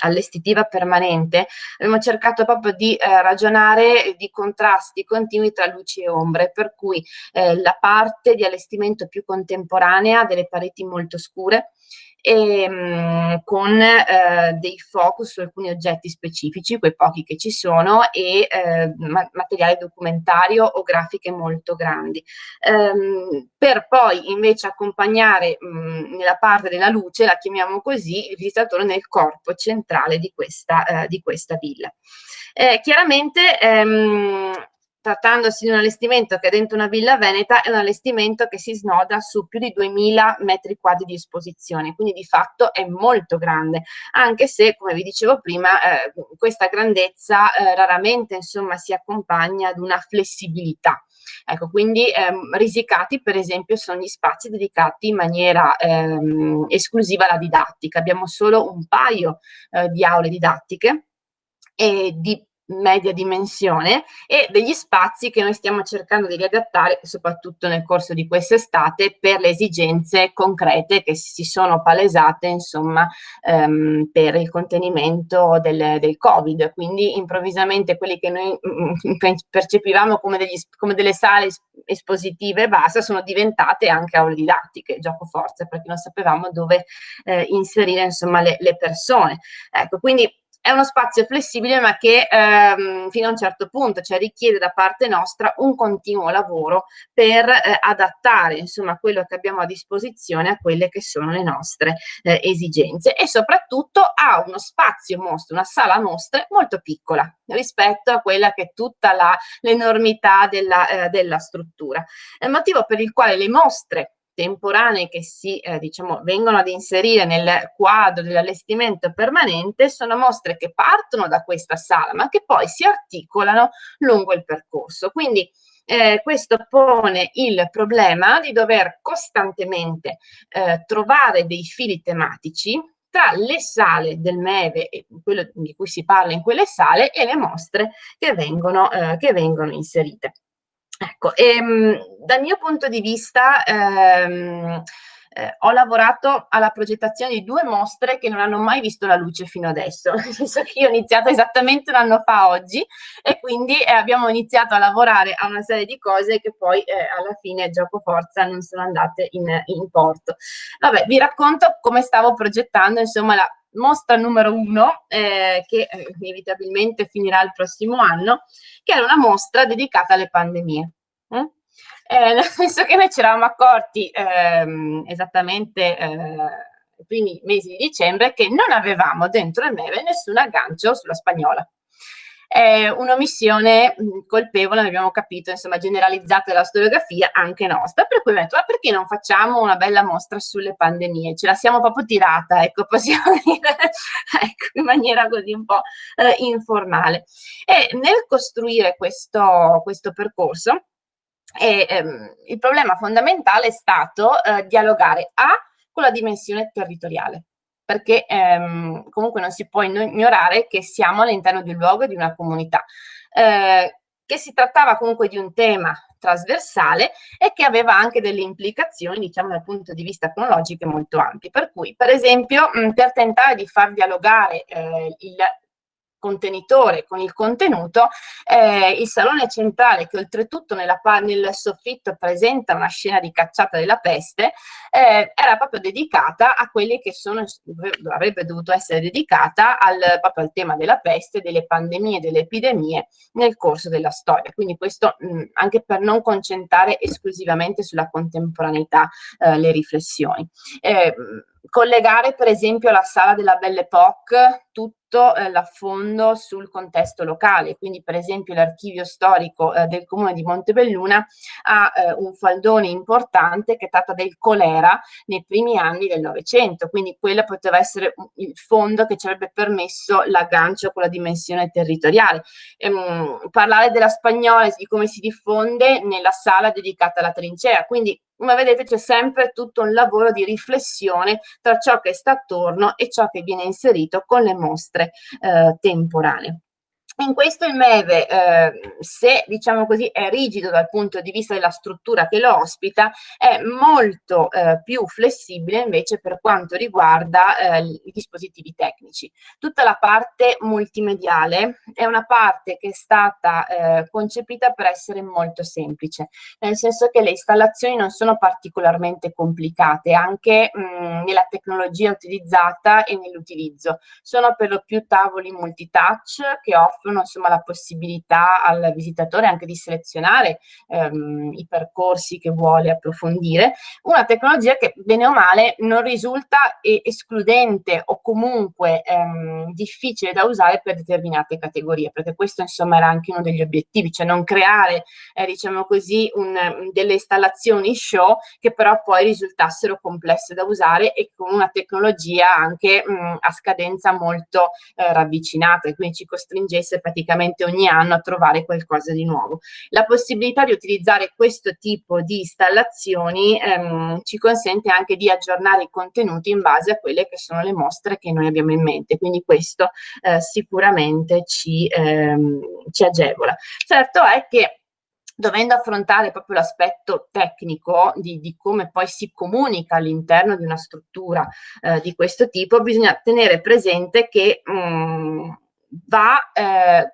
allestitiva permanente, abbiamo cercato proprio di eh, ragionare di contrasti continui tra luci e ombre, per cui eh, la parte di allestimento più contemporanea delle pareti molto scure, e, mh, mm, con eh, dei focus su alcuni oggetti specifici, quei pochi che ci sono, e eh, ma materiale documentario o grafiche molto grandi. Ehm, per poi invece accompagnare mh, nella parte della luce, la chiamiamo così, il visitatore nel corpo centrale di questa, eh, di questa villa. Eh, chiaramente ehm, trattandosi di un allestimento che è dentro una villa veneta, è un allestimento che si snoda su più di 2000 metri quadri di esposizione, quindi di fatto è molto grande, anche se, come vi dicevo prima, eh, questa grandezza eh, raramente insomma, si accompagna ad una flessibilità. Ecco, quindi ehm, risicati per esempio sono gli spazi dedicati in maniera ehm, esclusiva alla didattica. Abbiamo solo un paio eh, di aule didattiche e di media dimensione e degli spazi che noi stiamo cercando di riadattare soprattutto nel corso di quest'estate per le esigenze concrete che si sono palesate insomma ehm, per il contenimento del, del covid. Quindi improvvisamente quelli che noi mm, mm, percepivamo come, degli, come delle sale espositive e basta sono diventate anche aule didattiche gioco forza perché non sapevamo dove eh, inserire insomma le, le persone. Ecco quindi è uno spazio flessibile ma che ehm, fino a un certo punto, cioè richiede da parte nostra un continuo lavoro per eh, adattare insomma quello che abbiamo a disposizione a quelle che sono le nostre eh, esigenze e soprattutto ha uno spazio mostra, una sala mostre molto piccola rispetto a quella che è tutta l'enormità della, eh, della struttura. È il motivo per il quale le mostre temporanee che si eh, diciamo, vengono ad inserire nel quadro dell'allestimento permanente sono mostre che partono da questa sala ma che poi si articolano lungo il percorso. Quindi eh, questo pone il problema di dover costantemente eh, trovare dei fili tematici tra le sale del MEVE quello di cui si parla in quelle sale e le mostre che vengono, eh, che vengono inserite. Ecco, e, ehm, dal mio punto di vista ehm, eh, ho lavorato alla progettazione di due mostre che non hanno mai visto la luce fino adesso, nel senso che io ho iniziato esattamente un anno fa oggi e quindi eh, abbiamo iniziato a lavorare a una serie di cose che poi eh, alla fine gioco forza non sono andate in, in porto. Vabbè, vi racconto come stavo progettando insomma la mostra numero uno eh, che eh, inevitabilmente finirà il prossimo anno, che era una mostra dedicata alle pandemie. Mm? eh, nel senso che noi ci eravamo accorti ehm, esattamente eh, i primi mesi di dicembre che non avevamo dentro il MEVE nessun aggancio sulla spagnola. È un'omissione colpevole, abbiamo capito, insomma, generalizzata della storiografia, anche nostra, per cui ho ma perché non facciamo una bella mostra sulle pandemie? Ce la siamo proprio tirata, ecco, possiamo dire, ecco, in maniera così un po' eh, informale. E nel costruire questo, questo percorso, e, ehm, il problema fondamentale è stato eh, dialogare A con la dimensione territoriale, perché ehm, comunque non si può ignorare che siamo all'interno di un luogo e di una comunità, eh, che si trattava comunque di un tema trasversale e che aveva anche delle implicazioni, diciamo, dal punto di vista cronologico molto ampi. Per cui, per esempio, mh, per tentare di far dialogare eh, il contenitore con il contenuto, eh, il salone centrale che oltretutto nella, nel soffitto presenta una scena di cacciata della peste, eh, era proprio dedicata a quelli che sono, avrebbe dovuto essere dedicata al, proprio al tema della peste, delle pandemie, delle epidemie nel corso della storia. Quindi questo mh, anche per non concentrare esclusivamente sulla contemporaneità eh, le riflessioni. Eh, collegare per esempio la sala della Belle Époque tutto eh, l'affondo sul contesto locale, quindi per esempio l'archivio storico eh, del comune di Montebelluna ha eh, un faldone importante che tratta del colera nei primi anni del Novecento, quindi quello poteva essere il fondo che ci avrebbe permesso l'aggancio con la dimensione territoriale. Ehm, parlare della spagnola e di come si diffonde nella sala dedicata alla trincea, quindi come vedete c'è sempre tutto un lavoro di riflessione tra ciò che sta attorno e ciò che viene inserito con le mostre eh, temporanee. In questo il MEVE, eh, se diciamo così, è rigido dal punto di vista della struttura che lo ospita, è molto eh, più flessibile invece per quanto riguarda eh, i dispositivi tecnici. Tutta la parte multimediale è una parte che è stata eh, concepita per essere molto semplice, nel senso che le installazioni non sono particolarmente complicate, anche mh, nella tecnologia utilizzata e nell'utilizzo. Sono per lo più tavoli multitouch che offrono offrono insomma, la possibilità al visitatore anche di selezionare ehm, i percorsi che vuole approfondire, una tecnologia che bene o male non risulta escludente o comunque ehm, difficile da usare per determinate categorie, perché questo insomma era anche uno degli obiettivi, cioè non creare eh, diciamo così un, delle installazioni show che però poi risultassero complesse da usare e con una tecnologia anche mh, a scadenza molto eh, ravvicinata e quindi ci costringesse praticamente ogni anno a trovare qualcosa di nuovo. La possibilità di utilizzare questo tipo di installazioni ehm, ci consente anche di aggiornare i contenuti in base a quelle che sono le mostre che noi abbiamo in mente, quindi questo eh, sicuramente ci, ehm, ci agevola. Certo è che dovendo affrontare proprio l'aspetto tecnico di, di, come poi si comunica all'interno di una struttura eh, di questo tipo, bisogna tenere presente che mh, mm, va eh,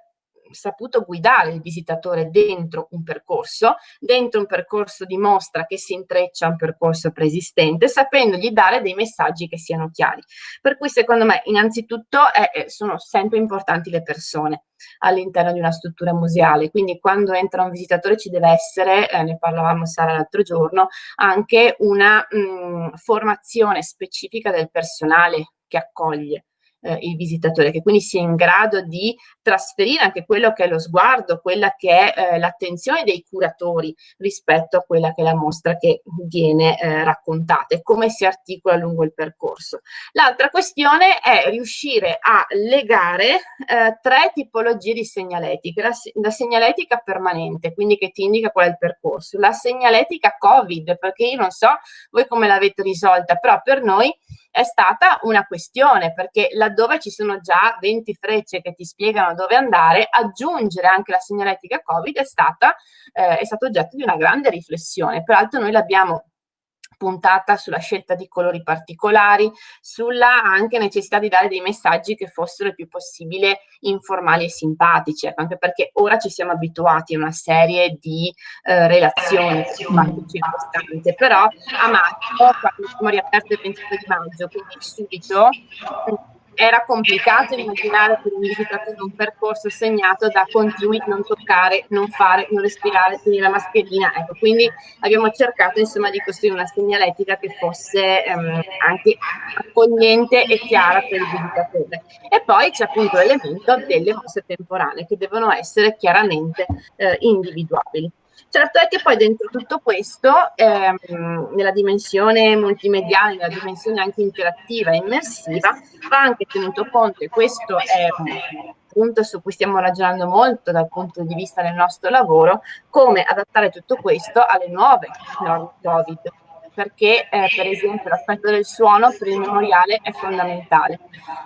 saputo guidare il visitatore dentro un percorso, dentro un percorso di mostra che si intreccia a un percorso preesistente, sapendogli dare dei messaggi che siano chiari. Per cui secondo me innanzitutto eh, sono sempre importanti le persone all'interno di una struttura museale, quindi quando entra un visitatore ci deve essere, eh, ne parlavamo Sara l'altro giorno, anche una mh, formazione specifica del personale che accoglie eh, il visitatore, che quindi sia in grado di trasferire anche quello che è lo sguardo, quella che è eh, l'attenzione dei curatori rispetto a quella che è la mostra che viene eh, raccontata e come si articola lungo il percorso. L'altra questione è riuscire a legare eh, tre tipologie di segnaletica, la, la segnaletica permanente, quindi che ti indica qual è il percorso, la segnaletica Covid, perché io non so voi come l'avete risolta, però per noi è stata una questione, perché laddove ci sono già 20 frecce che ti spiegano dove andare, aggiungere anche la segnaletica Covid è, stata, eh, è stato oggetto di una grande riflessione. Peraltro noi l'abbiamo puntata sulla scelta di colori particolari, sulla anche necessità di dare dei messaggi che fossero il più possibile informali e simpatici, ecco, anche perché ora ci siamo abituati a una serie di eh, relazioni circostanze, però a maggio, quando siamo riaperti il 22 di maggio, quindi subito era complicato immaginare per un visitatore un percorso segnato da continui non toccare, non fare, non respirare, tenere la mascherina. Ecco, quindi abbiamo cercato insomma di costruire una segnaletica che fosse ehm, anche accogliente e chiara per il visitatore. E poi c'è appunto l'elemento delle mosse temporanee che devono essere chiaramente eh, individuabili. Certo è che poi dentro tutto questo, ehm, nella dimensione multimediale, nella dimensione anche interattiva e immersiva, va anche tenuto conto, e questo è un punto su cui stiamo ragionando molto dal punto di vista del nostro lavoro, come adattare tutto questo alle nuove norme Covid perché eh, per esempio l'aspetto del suono per il memoriale è fondamentale.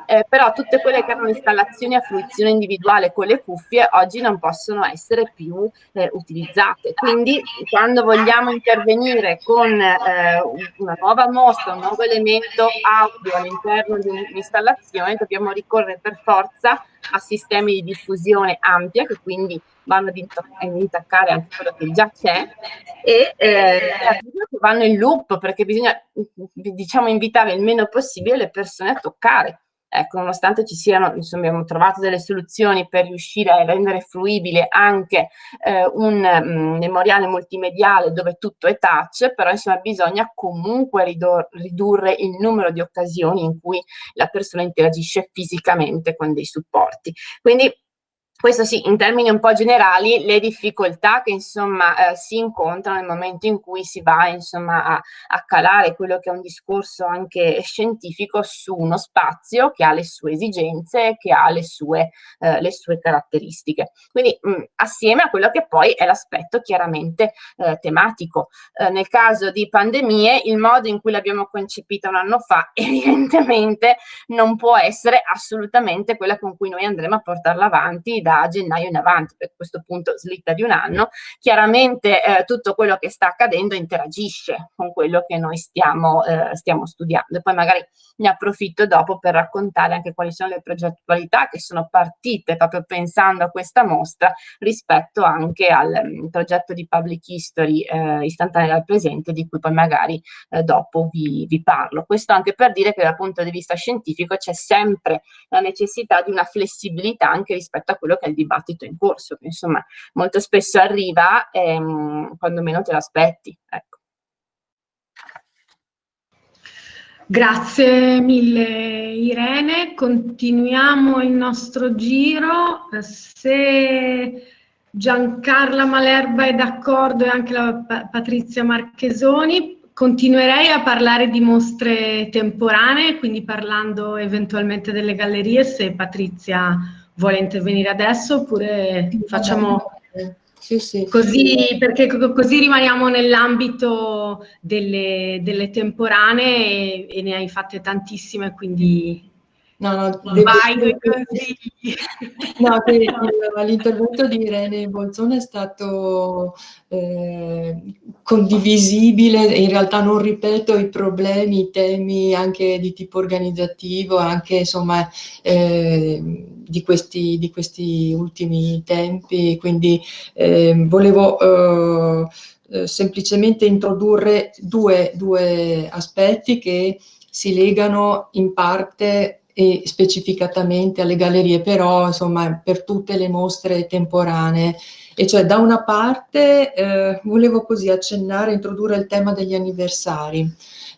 Eh, però tutte quelle che erano installazioni a fruizione individuale con le cuffie oggi non possono essere più eh, utilizzate. Quindi quando vogliamo intervenire con eh, una nuova mostra, un nuovo elemento audio all'interno di un'installazione, dobbiamo ricorrere per forza a sistemi di diffusione ampia che quindi vanno ad, intaccare anche quello che già c'è e eh, vanno in loop perché bisogna diciamo invitare il meno possibile le persone a toccare ecco, nonostante ci siano, insomma, abbiamo trovato delle soluzioni per riuscire a rendere fruibile anche eh, un mh, memoriale multimediale dove tutto è touch, però insomma bisogna comunque ridurre il numero di occasioni in cui la persona interagisce fisicamente con dei supporti. Quindi questo sì, in termini un po' generali, le difficoltà che insomma eh, si incontrano nel momento in cui si va insomma a, a, calare quello che è un discorso anche scientifico su uno spazio che ha le sue esigenze, che ha le sue, eh, le sue caratteristiche. Quindi mh, assieme a quello che poi è l'aspetto chiaramente eh, tematico. Eh, nel caso di pandemie, il modo in cui l'abbiamo concepita un anno fa evidentemente non può essere assolutamente quella con cui noi andremo a portarla avanti da gennaio in avanti, per questo punto slitta di un anno, chiaramente eh, tutto quello che sta accadendo interagisce con quello che noi stiamo, eh, stiamo studiando e poi magari ne approfitto dopo per raccontare anche quali sono le progettualità che sono partite proprio pensando a questa mostra rispetto anche al um, progetto di Public History eh, istantanea dal presente di cui poi magari eh, dopo vi, vi parlo. Questo anche per dire che dal punto di vista scientifico c'è sempre la necessità di una flessibilità anche rispetto a quello che è il dibattito in corso, che insomma molto spesso arriva ehm, quando meno te l'aspetti. Ecco. Grazie mille Irene, continuiamo il nostro giro. Se Giancarla Malerba è d'accordo e anche la Patrizia Marchesoni, continuerei a parlare di mostre temporanee, quindi parlando eventualmente delle gallerie, se Patrizia vuole intervenire adesso oppure facciamo sì, sì. così, perché così rimaniamo nell'ambito delle, delle, temporanee e, e, ne hai fatte tantissime, quindi No, no, Vai consigli. No, l'intervento di Irene Bolzone è stato eh, condivisibile, in realtà non ripeto i problemi, i temi anche di tipo organizzativo, anche insomma eh, di, questi, di, questi, ultimi tempi, quindi eh, volevo eh, semplicemente introdurre due, due aspetti che si legano in parte e specificatamente alle gallerie, però insomma per tutte le mostre temporanee. E cioè da una parte eh, volevo così accennare, introdurre il tema degli anniversari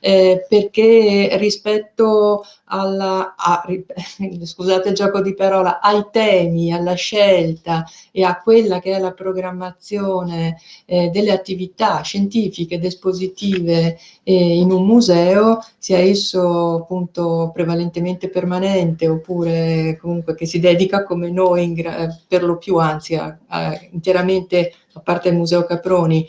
eh, perché rispetto alla, a, scusate il gioco di parola, ai temi, alla scelta e a quella che è la programmazione eh, delle attività scientifiche ed espositive eh, in un museo, sia esso appunto prevalentemente permanente oppure comunque che si dedica come noi per lo più anzi a, a interamente, a parte il Museo Caproni,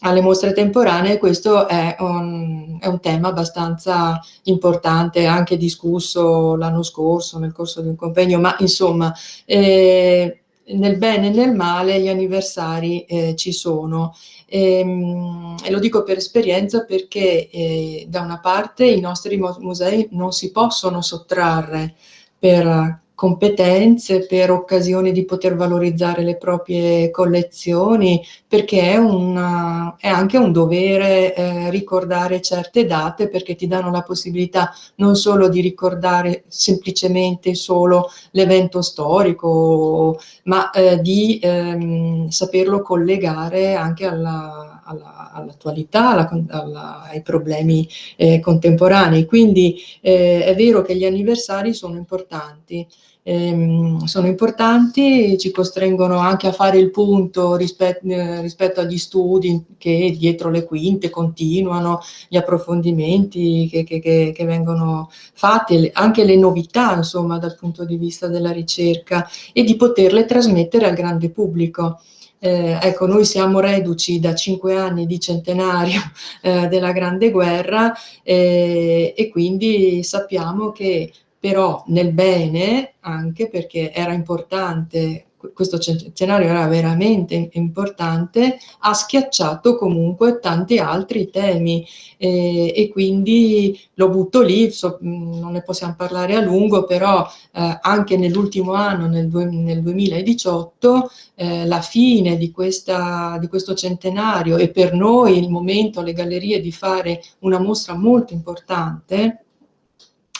alle mostre temporanee, questo è un, è un, tema abbastanza importante, anche discusso l'anno scorso nel corso di un convegno, ma insomma, eh, nel bene e nel male gli anniversari eh, ci sono. E, ehm, e, lo dico per esperienza perché eh, da una parte i nostri musei non si possono sottrarre per competenze, per occasioni di poter valorizzare le proprie collezioni, perché è, una, è anche un dovere eh, ricordare certe date perché ti danno la possibilità non solo di ricordare semplicemente solo l'evento storico, ma eh, di ehm, saperlo collegare anche alla, all'attualità, alla, alla, ai problemi eh, contemporanei. Quindi eh, è vero che gli anniversari sono importanti, ehm, sono importanti, ci costringono anche a fare il punto rispet eh, rispetto agli studi che dietro le quinte continuano, gli approfondimenti che, che, che, che vengono fatti, anche le novità insomma dal punto di vista della ricerca e di poterle trasmettere al grande pubblico. Eh, ecco, noi siamo reduci da cinque anni di centenario eh, della Grande Guerra eh, e quindi sappiamo che però nel bene, anche perché era importante, questo centenario era veramente importante, ha schiacciato comunque tanti altri temi eh, e quindi lo butto lì, so, non ne possiamo parlare a lungo, però eh, anche nell'ultimo anno, nel, nel 2018, eh, la fine di, questa, di questo centenario e per noi il momento, le gallerie, di fare una mostra molto importante,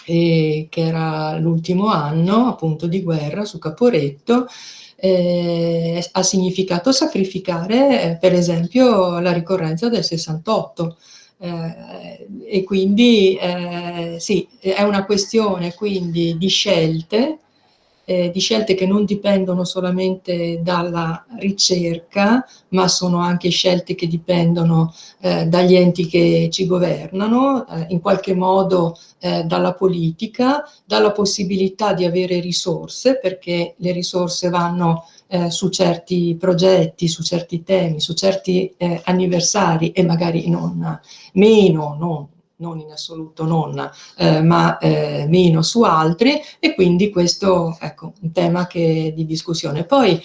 eh, che era l'ultimo anno appunto di guerra su Caporetto, eh, ha significato sacrificare eh, per esempio la ricorrenza del 68 eh, e quindi eh, sì, è una questione quindi di scelte eh, di scelte che non dipendono solamente dalla ricerca, ma sono anche scelte che dipendono eh, dagli enti che ci governano, eh, in qualche modo eh, dalla politica, dalla possibilità di avere risorse, perché le risorse vanno eh, su certi progetti, su certi temi, su certi eh, anniversari e magari non meno, non non in assoluto non, eh, ma eh, meno su altri e quindi questo è ecco, un tema che, di discussione. Poi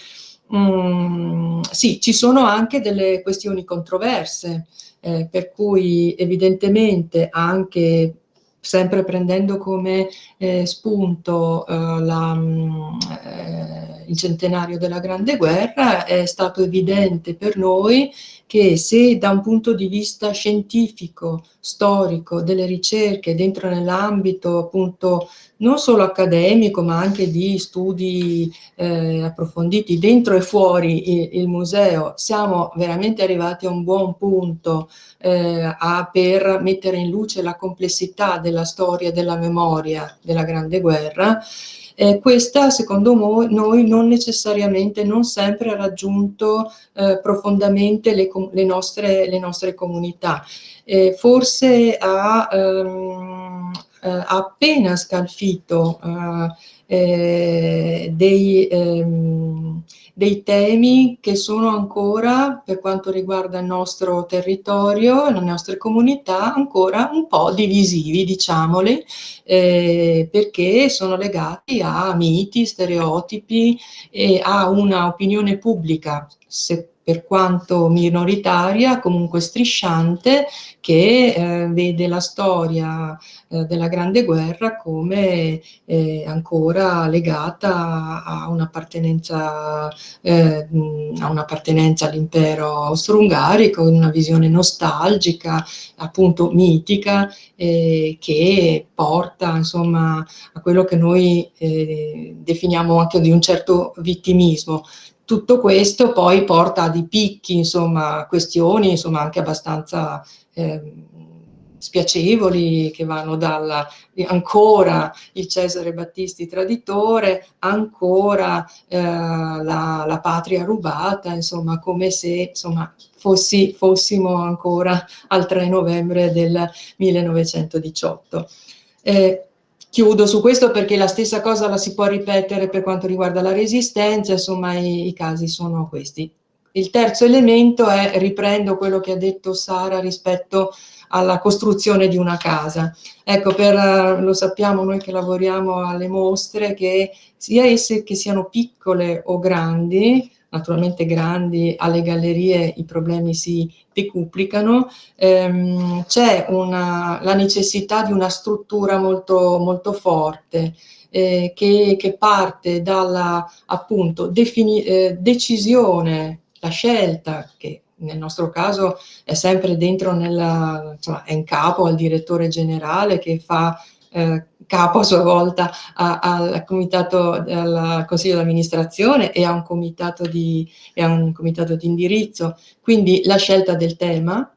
mh, mm, sì, ci sono anche delle questioni controverse, eh, per cui evidentemente anche sempre prendendo come eh, spunto eh, la, mm, eh, il centenario della Grande Guerra, è stato evidente per noi che se da un punto di vista scientifico, storico, delle ricerche, dentro nell'ambito appunto non solo accademico ma anche di studi eh, approfonditi dentro e fuori il, il, museo, siamo veramente arrivati a un buon punto eh, a, per mettere in luce la complessità della storia e della memoria della Grande Guerra, eh, questa secondo noi non necessariamente, non sempre ha raggiunto eh, profondamente le, le, nostre, le, nostre, comunità. Eh, forse ha, ehm, eh, ha, appena scalfito eh, eh, dei... Ehm, dei temi che sono ancora, per quanto riguarda il nostro territorio, le nostre comunità, ancora un po' divisivi, diciamoli, eh, perché sono legati a miti, stereotipi e a una opinione pubblica, se per quanto minoritaria, comunque strisciante, che eh, vede la storia eh, della Grande Guerra come eh, ancora legata a un'appartenenza eh, un all'impero austro-ungarico, una visione nostalgica, appunto mitica, eh, che porta insomma a quello che noi eh, definiamo anche di un certo vittimismo, tutto questo poi porta a dei picchi, insomma, questioni insomma, anche abbastanza eh, spiacevoli che vanno dalla ancora il Cesare Battisti traditore, ancora eh, la, la, patria rubata, insomma come se insomma, fossi, fossimo ancora al 3 novembre del 1918. Eh, Chiudo su questo perché la stessa cosa la si può ripetere per quanto riguarda la resistenza, insomma i, i casi sono questi. il terzo elemento è, riprendo quello che ha detto Sara rispetto alla costruzione di una casa. Ecco, per, lo sappiamo noi che lavoriamo alle mostre, che sia esse che siano piccole o grandi, naturalmente grandi, alle gallerie i problemi si decuplicano, ehm, c'è la necessità di una struttura molto, molto forte, eh, che, che, parte dalla appunto eh, decisione la scelta, che nel nostro caso è sempre dentro nella, insomma, è in capo al direttore generale che fa eh, capo a sua volta a, al, comitato, al consiglio di amministrazione e a un comitato di, indirizzo. Quindi la scelta del tema,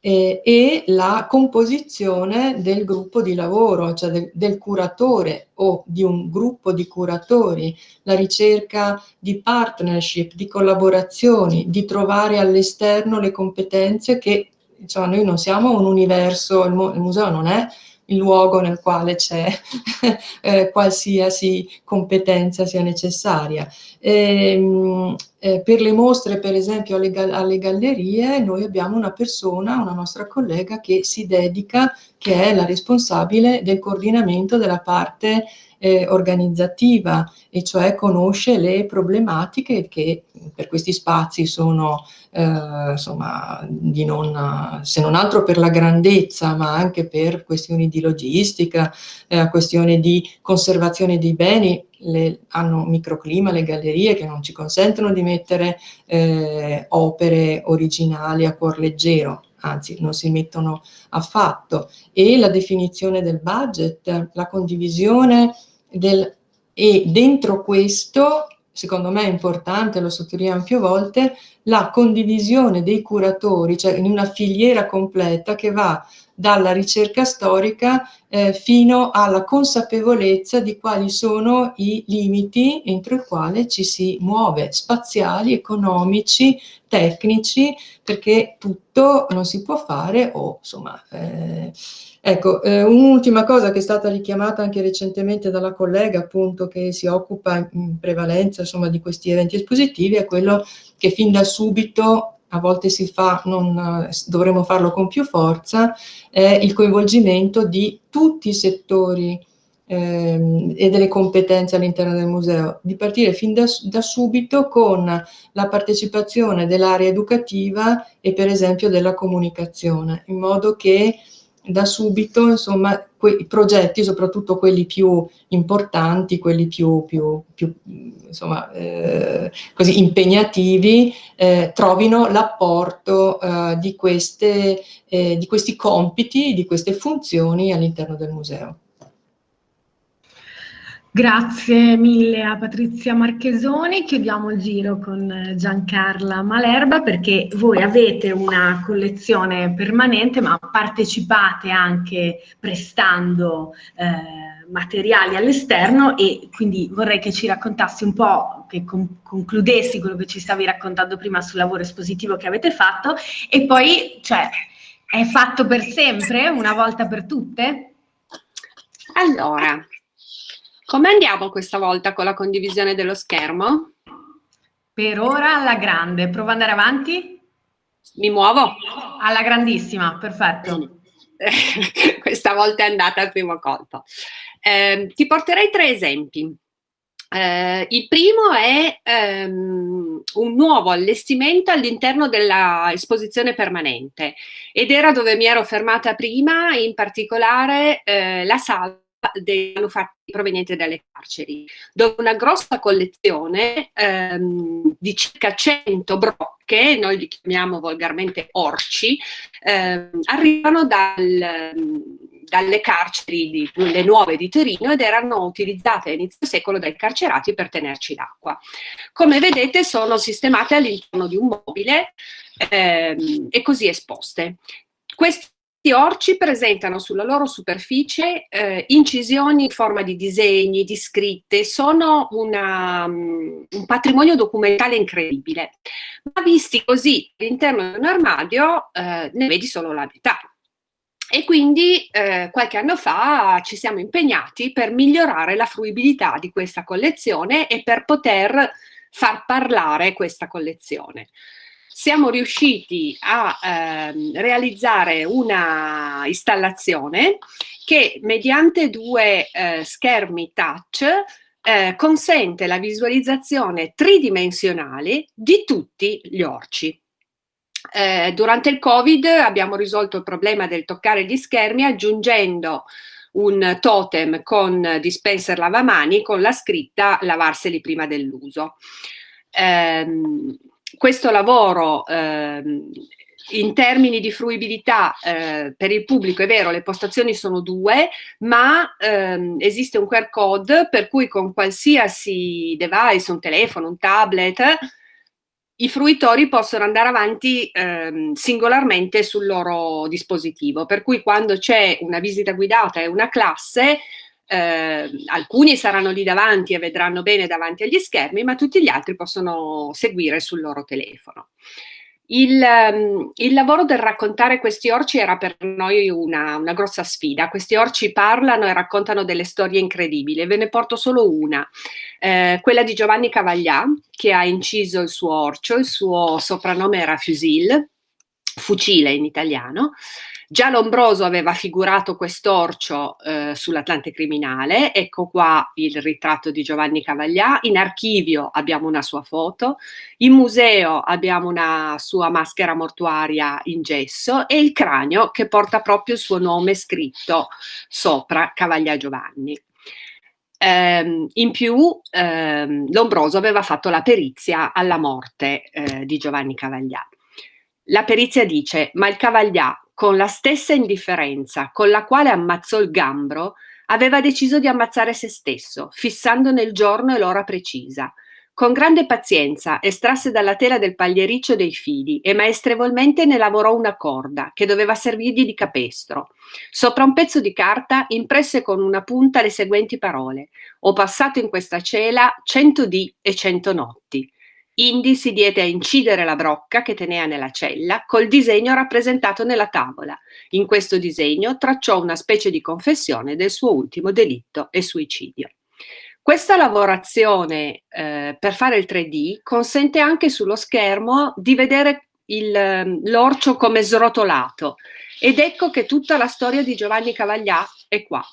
eh, e la composizione del gruppo di lavoro, cioè del, del, curatore o di un gruppo di curatori, la ricerca di partnership, di collaborazioni, di trovare all'esterno le competenze che cioè, noi non siamo un universo, il, il museo non è il luogo nel quale c'è eh, qualsiasi competenza sia necessaria. E, ehm, eh, per le mostre, per esempio, alle, alle, gallerie, noi abbiamo una persona, una nostra collega, che si dedica, che è la responsabile del coordinamento della parte eh, organizzativa, e cioè conosce le problematiche che per questi spazi sono, eh, insomma, di non, se non altro per la grandezza, ma anche per questioni di logistica, eh, questioni di conservazione dei beni, le, hanno microclima le gallerie che non ci consentono di mettere eh, opere originali a cuor leggero, anzi non si mettono affatto, e la definizione del budget, la condivisione del, e dentro questo, secondo me è importante, lo sottolineiamo più volte, la condivisione dei curatori, cioè in una filiera completa che va dalla ricerca storica eh, fino alla consapevolezza di quali sono i limiti entro i quali ci si muove, spaziali, economici, tecnici, perché tutto non si può fare o insomma... Eh, Ecco, eh, un'ultima cosa che è stata richiamata anche recentemente dalla collega, appunto, che si occupa in prevalenza, insomma, di questi eventi espositivi, è quello che fin da subito a volte si fa, non, dovremmo farlo con più forza, è il coinvolgimento di tutti i settori ehm, e delle competenze all'interno del museo, di partire fin da, da subito con la partecipazione dell'area educativa e per esempio della comunicazione, in modo che da subito, insomma, i progetti, soprattutto quelli più importanti, quelli più, più, più insomma, eh, così impegnativi, eh, trovino l'apporto eh, di, eh, di questi compiti, di queste funzioni all'interno del museo. Grazie mille a Patrizia Marchesoni, chiudiamo il giro con Giancarla Malerba perché voi avete una collezione permanente ma partecipate anche prestando eh, materiali all'esterno e quindi vorrei che ci raccontassi un po', che con concludessi quello che ci stavi raccontando prima sul lavoro espositivo che avete fatto e poi, cioè, è fatto per sempre, una volta per tutte? Allora, come andiamo questa volta con la condivisione dello schermo? Per ora alla grande. Prova ad andare avanti. Mi muovo? Alla grandissima, perfetto. questa volta è andata al primo colpo. Eh, ti porterei tre esempi. Eh, il primo è ehm, un nuovo allestimento all'interno dell'esposizione permanente ed era dove mi ero fermata prima, in particolare eh, la sala dei manufatti provenienti dalle carceri, dove una grossa collezione ehm, di circa 100 brocche, noi li chiamiamo volgarmente orci, ehm, arrivano dal, dalle carceri, di, le nuove di Torino, ed erano utilizzate a inizio secolo dai carcerati per tenerci l'acqua. Come vedete sono sistemate all'interno di un mobile ehm, e così esposte. Questi questi orci presentano sulla loro superficie eh, incisioni in forma di disegni, di scritte, sono una, um, un patrimonio documentale incredibile, ma visti così all'interno di un armadio eh, ne vedi solo la metà. E quindi eh, qualche anno fa ci siamo impegnati per migliorare la fruibilità di questa collezione e per poter far parlare questa collezione. Siamo riusciti a ehm, realizzare una installazione che mediante due eh, schermi touch eh, consente la visualizzazione tridimensionale di tutti gli orci. Eh, durante il Covid abbiamo risolto il problema del toccare gli schermi aggiungendo un totem con dispenser lavamani con la scritta lavarseli prima dell'uso. Eh, questo lavoro ehm, in termini di fruibilità eh, per il pubblico è vero, le postazioni sono due, ma ehm, esiste un QR code per cui con qualsiasi device, un telefono, un tablet, i fruitori possono andare avanti ehm, singolarmente sul loro dispositivo, per cui quando c'è una visita guidata e una classe, eh, alcuni saranno lì davanti e vedranno bene davanti agli schermi, ma tutti gli altri possono seguire sul loro telefono. Il, um, il, lavoro del raccontare questi orci era per noi una, una, grossa sfida. Questi orci parlano e raccontano delle storie incredibili. Ve ne porto solo una, eh, quella di Giovanni Cavaglià, che ha inciso il suo orcio, il suo soprannome era Fusil, fucile in italiano, Già Lombroso aveva figurato quest'orcio eh, sull'Atlante Criminale, ecco qua il ritratto di Giovanni Cavaglià, in archivio abbiamo una sua foto, in museo abbiamo una sua maschera mortuaria in gesso e il cranio che porta proprio il suo nome scritto sopra Cavaglià Giovanni. Um, in più um, Lombroso aveva fatto la perizia alla morte uh, di Giovanni Cavaglià. La perizia dice, ma il Cavaglià con la stessa indifferenza con la quale ammazzò il gambro, aveva deciso di ammazzare se stesso, fissandone il giorno e l'ora precisa. Con grande pazienza estrasse dalla tela del pagliericcio dei fili e maestrevolmente ne lavorò una corda che doveva servirgli di capestro. Sopra un pezzo di carta impresse con una punta le seguenti parole: Ho passato in questa cela cento dì e cento notti. Indy si diede a incidere la brocca che teneva nella cella col disegno rappresentato nella tavola. In questo disegno tracciò una specie di confessione del suo ultimo delitto e suicidio. Questa lavorazione eh, per fare il 3D consente anche sullo schermo di vedere l'orcio come srotolato ed ecco che tutta la storia di Giovanni Cavaglià è qua.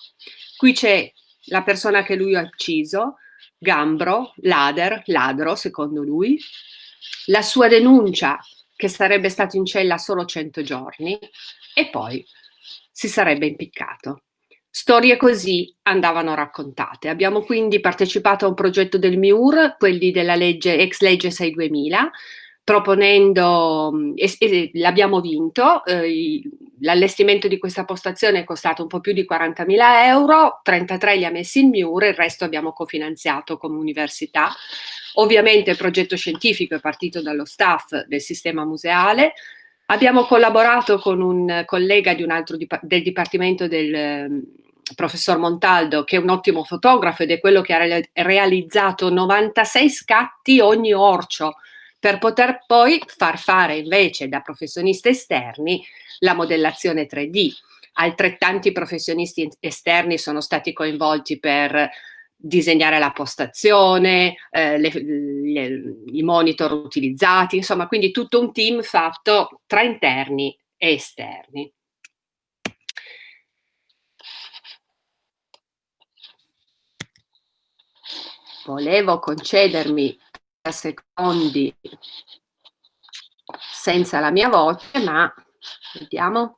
Qui c'è la persona che lui ha ucciso, Gambro, Lader, ladro secondo lui, la sua denuncia che sarebbe stato in cella solo 100 giorni e poi si sarebbe impiccato. Storie così andavano raccontate. Abbiamo quindi partecipato a un progetto del MIUR, quelli della legge, ex legge 6 2000, proponendo, e l'abbiamo vinto, eh, l'allestimento di questa postazione è costato un po' più di 40.000 euro, 33 li ha messi il MIUR, il resto abbiamo cofinanziato come università. Ovviamente il progetto scientifico è partito dallo staff del sistema museale, abbiamo collaborato con un collega di un altro dip del dipartimento del professor Montaldo, che è un ottimo fotografo ed è quello che ha realizzato 96 scatti ogni orcio, per poter poi far fare invece da professionisti esterni la modellazione 3D. Altrettanti professionisti esterni sono stati coinvolti per disegnare la postazione, eh, le, le, i monitor utilizzati, insomma, quindi tutto un team fatto tra interni e esterni. Volevo concedermi secondi senza la mia voce, ma vediamo.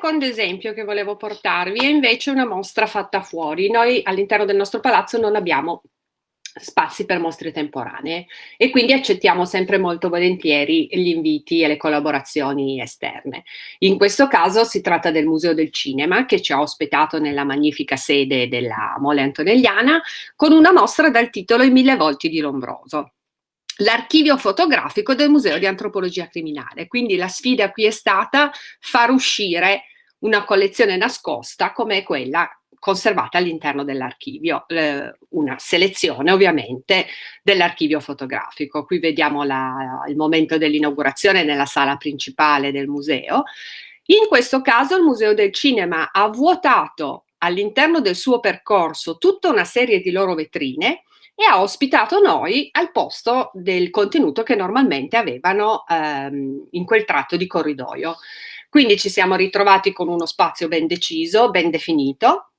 Secondo esempio che volevo portarvi è invece una mostra fatta fuori. Noi all'interno del nostro palazzo non abbiamo spazi per mostre temporanee e quindi accettiamo sempre molto volentieri gli inviti e le collaborazioni esterne. In questo caso si tratta del Museo del Cinema che ci ha ospitato nella magnifica sede della Mole Antonelliana con una mostra dal titolo I mille volti di Lombroso l'archivio fotografico del Museo di Antropologia Criminale. Quindi la sfida qui è stata far uscire una collezione nascosta come quella conservata all'interno dell'archivio, eh, una selezione ovviamente dell'archivio fotografico. Qui vediamo la, il momento dell'inaugurazione nella sala principale del museo. In questo caso il Museo del Cinema ha vuotato all'interno del suo percorso tutta una serie di loro vetrine e ha ospitato noi al posto del contenuto che normalmente avevano ehm, in quel tratto di corridoio. Quindi ci siamo ritrovati con uno spazio ben deciso, ben definito.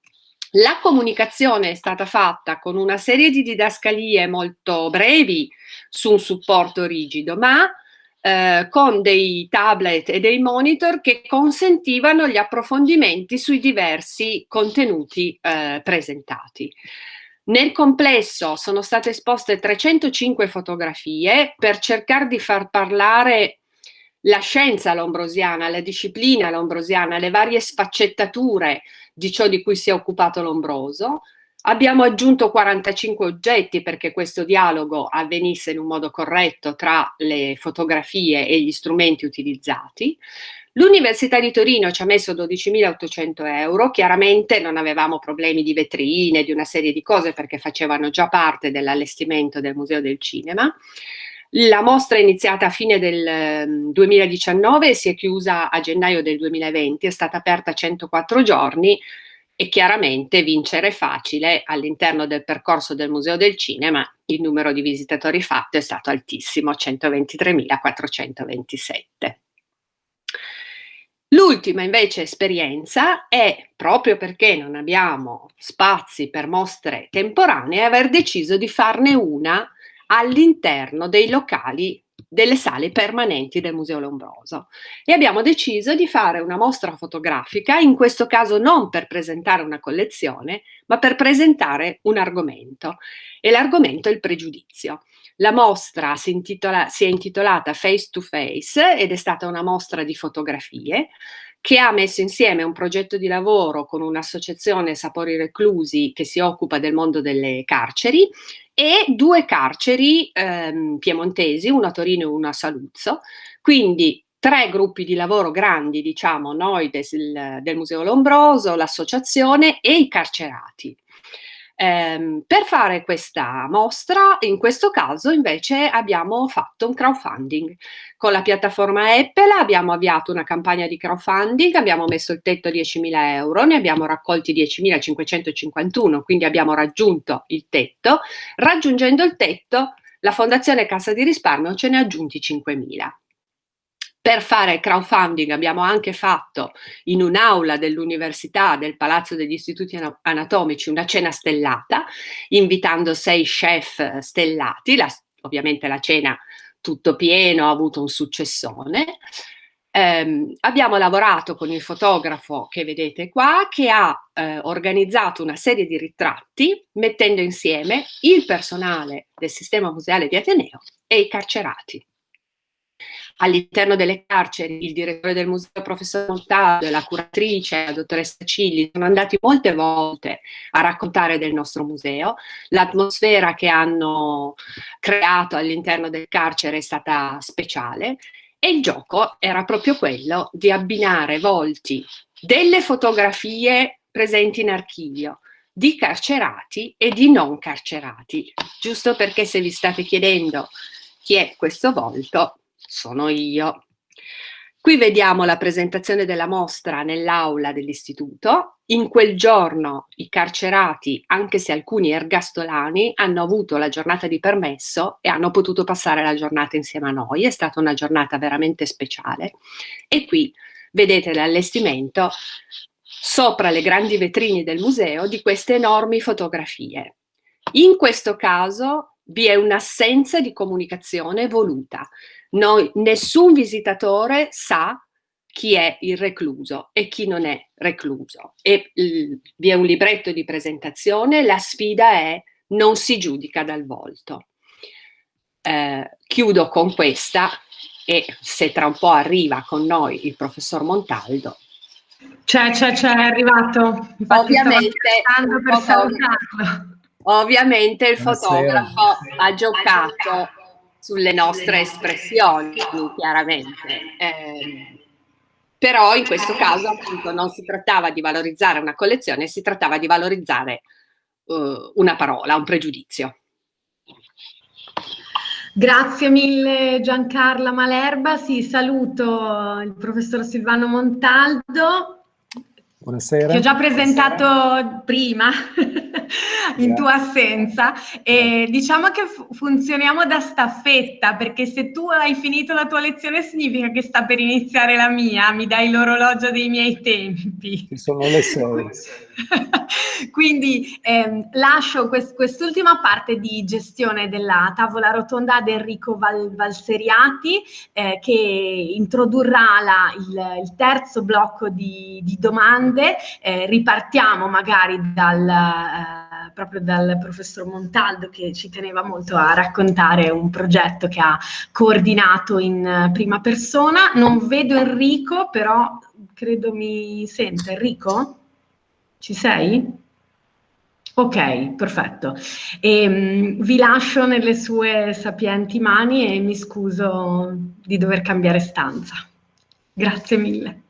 La comunicazione è stata fatta con una serie di didascalie molto brevi su un supporto rigido, ma eh, con dei tablet e dei monitor che consentivano gli approfondimenti sui diversi contenuti eh, presentati. Nel complesso sono state esposte 305 fotografie per cercare di far parlare la scienza lombrosiana, la disciplina lombrosiana, le varie sfaccettature di ciò di cui si è occupato Lombroso. Abbiamo aggiunto 45 oggetti perché questo dialogo avvenisse in un modo corretto tra le fotografie e gli strumenti utilizzati. L'Università di Torino ci ha messo 12.800 euro, chiaramente non avevamo problemi di vetrine, di una serie di cose perché facevano già parte dell'allestimento del Museo del Cinema. La mostra è iniziata a fine del 2019 ehm, e si è chiusa a gennaio del 2020, è stata aperta 104 giorni e chiaramente vincere è facile all'interno del percorso del Museo del Cinema il numero di visitatori fatto è stato altissimo, 123.427. L'ultima invece esperienza è, proprio perché non abbiamo spazi per mostre temporanee, aver deciso di farne una all'interno dei locali delle sale permanenti del Museo Lombroso. E abbiamo deciso di fare una mostra fotografica, in questo caso non per presentare una collezione, ma per presentare un argomento. E l'argomento è il pregiudizio. La mostra si, intitola, si è intitolata Face to Face ed è stata una mostra di fotografie che ha messo insieme un progetto di lavoro con un'associazione Sapori Reclusi che si occupa del mondo delle carceri e due carceri ehm, piemontesi, una a Torino e una a Saluzzo, quindi tre gruppi di lavoro grandi, diciamo, noi del, del Museo Lombroso, l'associazione e i carcerati. Eh, per fare questa mostra, in questo caso invece abbiamo fatto un crowdfunding. Con la piattaforma Apple abbiamo avviato una campagna di crowdfunding, abbiamo messo il tetto a 10.000 euro, ne abbiamo raccolti 10.551, quindi abbiamo raggiunto il tetto. Raggiungendo il tetto, la Fondazione Cassa di Risparmio ce ne ha aggiunti 5.000. Per fare crowdfunding abbiamo anche fatto in un'aula dell'università del Palazzo degli Istituti Anatomici una cena stellata, invitando sei chef stellati, la, ovviamente la cena tutto pieno, ha avuto un successone. Eh, abbiamo lavorato con il fotografo che vedete qua, che ha eh, organizzato una serie di ritratti mettendo insieme il personale del sistema museale di Ateneo e i carcerati all'interno delle carceri il direttore del museo, professor Montaldo, la curatrice, la dottoressa Cilli, sono andati molte volte a raccontare del nostro museo. L'atmosfera che hanno creato all'interno del carcere è stata speciale e il gioco era proprio quello di abbinare volti delle fotografie presenti in archivio, di carcerati e di non carcerati, giusto perché se vi state chiedendo chi è questo volto, sono io. Qui vediamo la presentazione della mostra nell'aula dell'istituto. In quel giorno i carcerati, anche se alcuni ergastolani, hanno avuto la giornata di permesso e hanno potuto passare la giornata insieme a noi. È stata una giornata veramente speciale. E qui vedete l'allestimento sopra le grandi vetrine del museo di queste enormi fotografie. In questo caso vi è un'assenza di comunicazione voluta. Noi, nessun visitatore sa chi è il recluso e chi non è recluso. E vi è un libretto di presentazione, la sfida è non si giudica dal volto. Eh, chiudo con questa e se tra un po' arriva con noi il professor Montaldo. C'è, c'è, c'è, è arrivato. Infatti ovviamente, ovviamente il fotografo ha giocato sulle nostre espressioni, chiaramente. Eh, però in questo caso appunto non si trattava di valorizzare una collezione, si trattava di valorizzare uh, una parola, un pregiudizio. Grazie mille Giancarla Malerba, sì, saluto il professor Silvano Montaldo. Buonasera. Ti ho già presentato Buonasera. prima in tua assenza e diciamo che funzioniamo da staffetta perché se tu hai finito la tua lezione significa che sta per iniziare la mia, mi dai l'orologio dei miei tempi. Ci sono le sei. Quindi ehm, lascio quest quest'ultima parte di gestione della tavola rotonda ad Enrico Val Valseriati eh, che introdurrà la, il, il, terzo blocco di, di domande. Eh, ripartiamo magari dal, eh, proprio dal professor Montaldo che ci teneva molto a raccontare un progetto che ha coordinato in prima persona. Non vedo Enrico, però credo mi senta. Enrico? Ci sei? Ok, perfetto. E, um, vi lascio nelle sue sapienti mani e mi scuso di dover cambiare stanza. Grazie mille.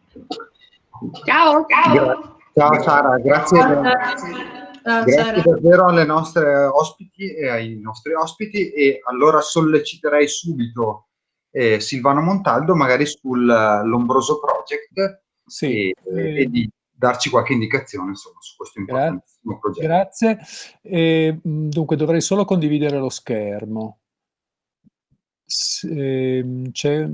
Ciao, ciao. Ciao Sara, grazie, ciao, grazie Sara. davvero alle nostre ospiti e ai nostri ospiti e allora solleciterei subito eh, Silvano Montaldo magari sull'Ombroso Project sì, e, eh, e di darci qualche indicazione insomma, su questo importantissimo progetto. Grazie. E, dunque dovrei solo condividere lo schermo. C'è...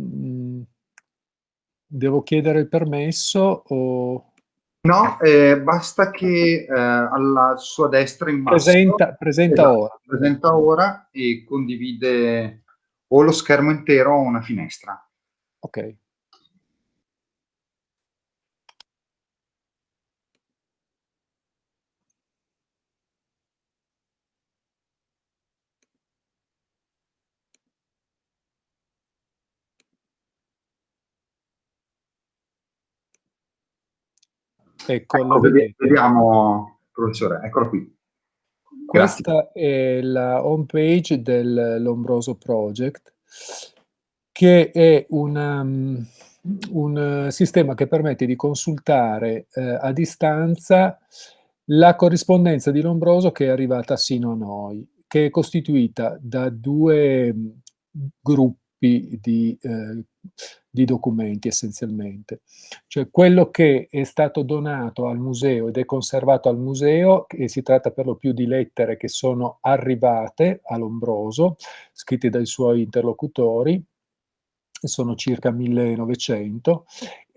Devo chiedere il permesso o... No, eh, basta che eh, alla sua destra in basso... Presenta, presenta esatto, ora. Presenta ora e condivide o lo schermo intero o una finestra. Ok. Ecco, ecco vediamo, professore, eccolo qui. Questa è la home page del Lombroso Project, che è una, um, un sistema che permette di consultare eh, a distanza la corrispondenza di Lombroso che è arrivata sino a noi, che è costituita da due mm, gruppi di eh, di documenti essenzialmente. Cioè quello che è stato donato al museo ed è conservato al museo, e si tratta per lo più di lettere che sono arrivate a Lombroso, scritte dai suoi interlocutori, sono circa 1900,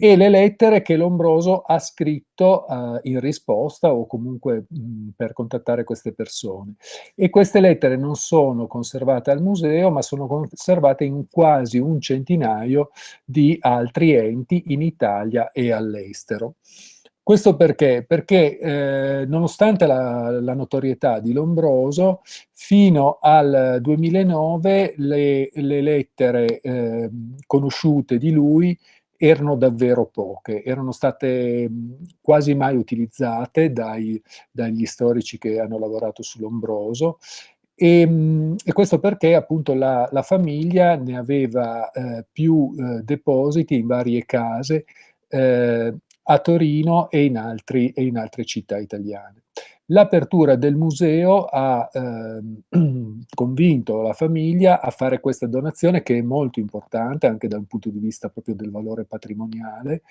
e le lettere che Lombroso ha scritto uh, in risposta o comunque mh, per contattare queste persone. E queste lettere non sono conservate al museo, ma sono conservate in quasi un centinaio di altri enti in Italia e all'estero. Questo perché? Perché eh, nonostante la, la, notorietà di Lombroso, fino al 2009 le, le lettere eh, conosciute di lui erano davvero poche, erano state quasi mai utilizzate dai, dagli storici che hanno lavorato su Lombroso e, e, questo perché appunto la, la famiglia ne aveva eh, più eh, depositi in varie case eh, a Torino e in, altri, e in altre città italiane. L'apertura del museo ha eh, convinto la famiglia a fare questa donazione che è molto importante anche dal punto di vista proprio del valore patrimoniale.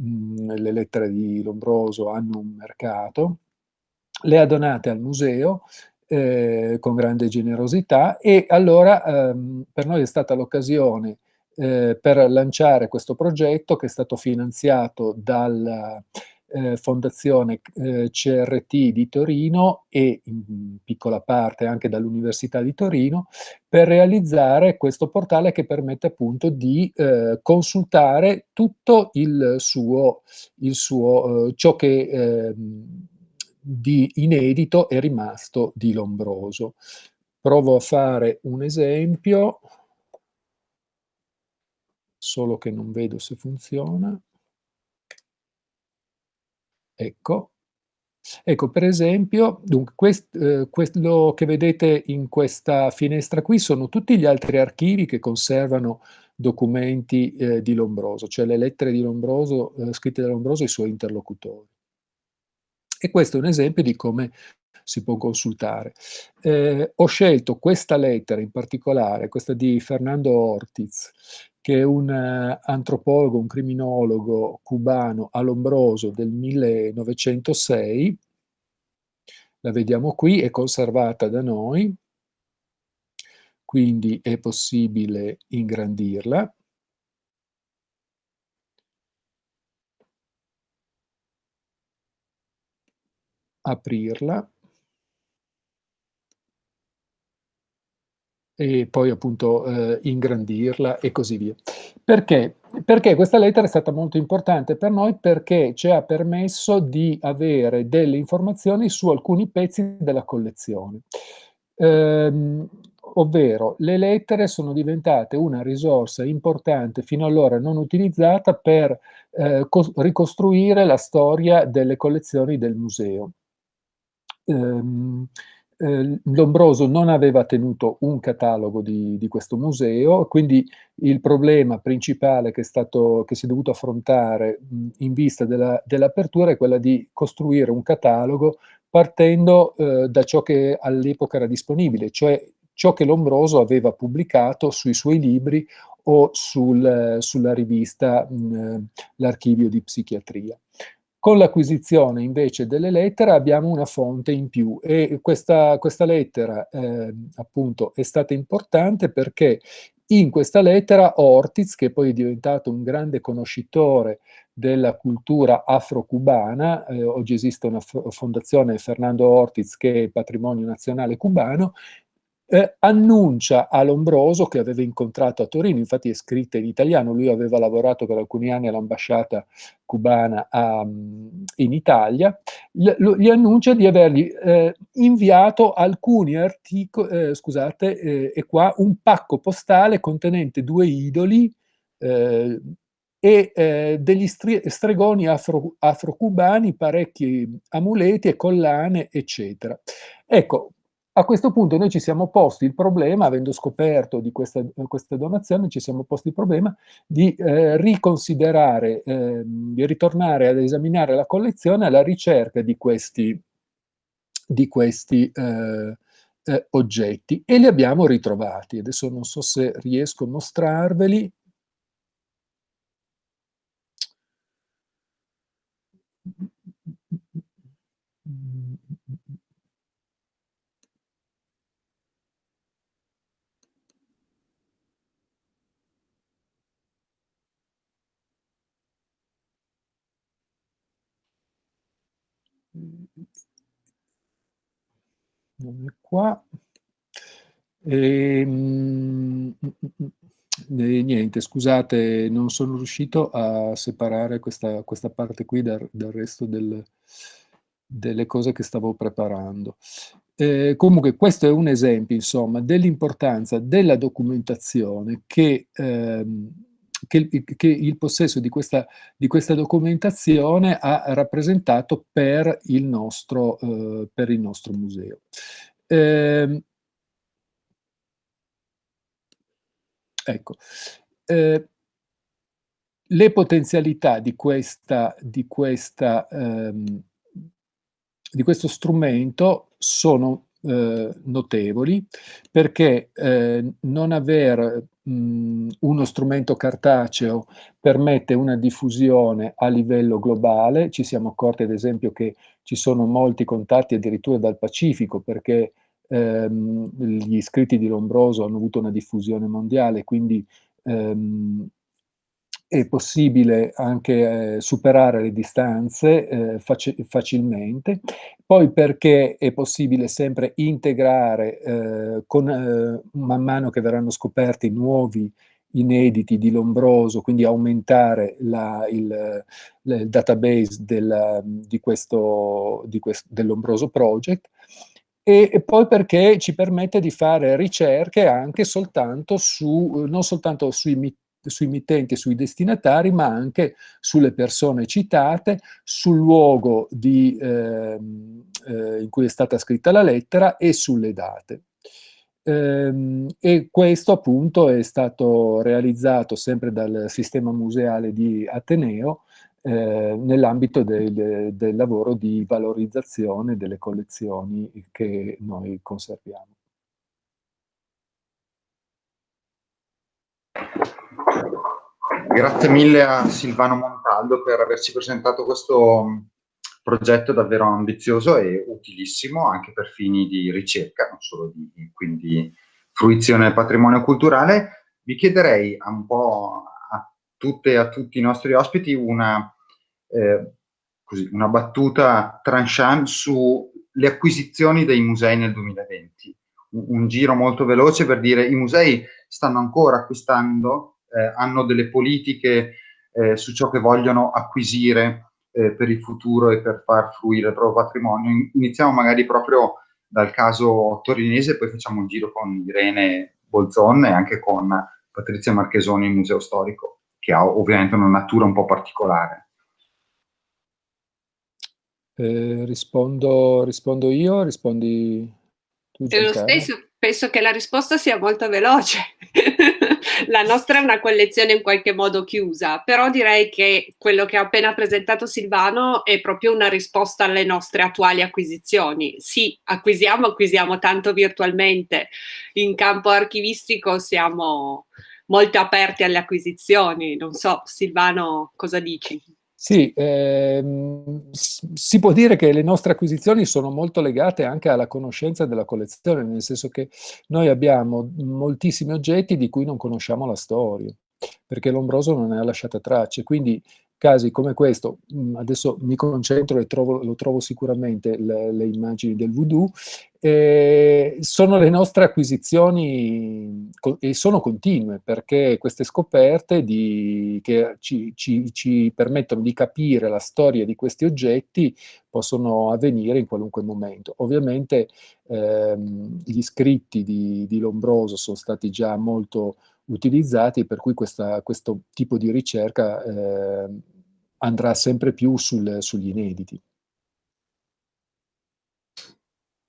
Mm, le lettere di Lombroso hanno un mercato. Le ha donate al museo eh, con grande generosità e allora ehm, per noi è stata l'occasione eh, per lanciare questo progetto che è stato finanziato dalla eh, Fondazione eh, CRT di Torino e in piccola parte anche dall'Università di Torino per realizzare questo portale che permette appunto di eh, consultare tutto il suo, il suo eh, ciò che ehm, di inedito è rimasto di Lombroso. Provo a fare un esempio, solo che non vedo se funziona. Ecco. Ecco, per esempio, dunque, quest, eh, quello che vedete in questa finestra qui sono tutti gli altri archivi che conservano documenti eh, di Lombroso, cioè le lettere di Lombroso, eh, scritte da Lombroso ai suoi interlocutori. E questo è un esempio di come si può consultare. Eh, ho scelto questa lettera in particolare, questa di Fernando Ortiz, che è un uh, antropologo, un criminologo cubano a Lombroso del 1906, la vediamo qui, è conservata da noi, quindi è possibile ingrandirla. aprirla e poi appunto eh, ingrandirla e così via. Perché? Perché questa lettera è stata molto importante per noi perché ci ha permesso di avere delle informazioni su alcuni pezzi della collezione. Ehm, ovvero le lettere sono diventate una risorsa importante fino allora non utilizzata per eh, ricostruire la storia delle collezioni del museo ehm, eh, Lombroso non aveva tenuto un catalogo di, di, questo museo, quindi il problema principale che, è stato, che si è dovuto affrontare mh, in vista dell'apertura dell è quella di costruire un catalogo partendo eh, da ciò che all'epoca era disponibile, cioè ciò che Lombroso aveva pubblicato sui suoi libri o sul, sulla rivista L'Archivio di Psichiatria. Con l'acquisizione invece delle lettere abbiamo una fonte in più e questa, questa lettera eh, appunto è stata importante perché in questa lettera Ortiz, che poi è diventato un grande conoscitore della cultura afro-cubana, eh, oggi esiste una fondazione Fernando Ortiz che è patrimonio nazionale cubano, eh, annuncia a Lombroso che aveva incontrato a Torino, infatti è scritta in italiano, lui aveva lavorato per alcuni anni all'ambasciata cubana a, in Italia, gli, gli, annuncia di avergli eh, inviato alcuni articoli, eh, scusate, eh, e qua un pacco postale contenente due idoli eh, e eh, degli stregoni afro, afro-cubani, parecchi amuleti e collane, eccetera. Ecco, a questo punto noi ci siamo posti il problema, avendo scoperto di questa, questa donazione, ci siamo posti il problema di eh, riconsiderare, eh, di ritornare ad esaminare la collezione alla ricerca di questi, di questi eh, eh oggetti e li abbiamo ritrovati. Adesso non so se riesco a mostrarveli. È qua. E, mm, e, niente, scusate, non sono riuscito a separare questa, questa parte qui dal, dal resto del, delle cose che stavo preparando. Eh, comunque questo è un esempio, insomma, dell'importanza della documentazione che ehm, che, che il possesso di questa, di questa, documentazione ha rappresentato per il nostro, eh, per il nostro museo. Eh, ecco, eh, le potenzialità di, questa, di, questa, ehm, di questo strumento sono eh, notevoli perché eh, non aver mh, uno strumento cartaceo permette una diffusione a livello globale, ci siamo accorti ad esempio che ci sono molti contatti addirittura dal Pacifico perché ehm, gli scritti di Lombroso hanno avuto una diffusione mondiale, quindi ehm, è possibile anche eh, superare le distanze eh, faci facilmente, poi perché è possibile sempre integrare eh, con, eh, man mano che verranno scoperti nuovi inediti di Lombroso, quindi aumentare la, il, il, database del, di questo, di questo, dell'Ombroso Project, e, poi perché ci permette di fare ricerche anche soltanto su, non soltanto sui, sui mittenti e sui destinatari, ma anche sulle persone citate, sul luogo di, eh, eh, in cui è stata scritta la lettera e sulle date. Ehm, e questo appunto è stato realizzato sempre dal sistema museale di Ateneo eh, nell'ambito del, del lavoro di valorizzazione delle collezioni che noi conserviamo. Grazie mille a Silvano Montaldo per averci presentato questo progetto davvero ambizioso e utilissimo anche per fini di ricerca, non solo di quindi, fruizione del patrimonio culturale. Vi chiederei un po' a tutte e a tutti i nostri ospiti una, eh, così, una battuta tranchant sulle acquisizioni dei musei nel 2020. Un, giro molto veloce per dire i musei stanno ancora acquistando, eh, hanno delle politiche eh, su ciò che vogliono acquisire eh, per il futuro e per far fruire il proprio patrimonio. Iniziamo magari proprio dal caso torinese, poi facciamo un giro con Irene Bolzon e anche con Patrizia Marchesoni il Museo Storico, che ha ovviamente una natura un po' particolare. Eh, rispondo, rispondo io, rispondi Giancarlo? Lo stesso, penso che la risposta sia molto veloce. la nostra è una collezione in qualche modo chiusa, però direi che quello che ha appena presentato Silvano è proprio una risposta alle nostre attuali acquisizioni. Sì, acquisiamo, acquisiamo tanto virtualmente, in campo archivistico siamo molto aperti alle acquisizioni. Non so, Silvano, cosa dici? Sì, ehm, si può dire che le nostre acquisizioni sono molto legate anche alla conoscenza della collezione, nel senso che noi abbiamo moltissimi oggetti di cui non conosciamo la storia, perché Lombroso non ne ha lasciate tracce, quindi casi come questo, mm, adesso mi concentro e trovo, lo trovo sicuramente le, le immagini del voodoo, eh, sono le nostre acquisizioni e sono continue perché queste scoperte di, che ci, ci, ci, permettono di capire la storia di questi oggetti possono avvenire in qualunque momento. Ovviamente ehm, gli scritti di, di Lombroso sono stati già molto utilizzati, per cui questa, questo tipo di ricerca eh, andrà sempre più sul, sugli inediti.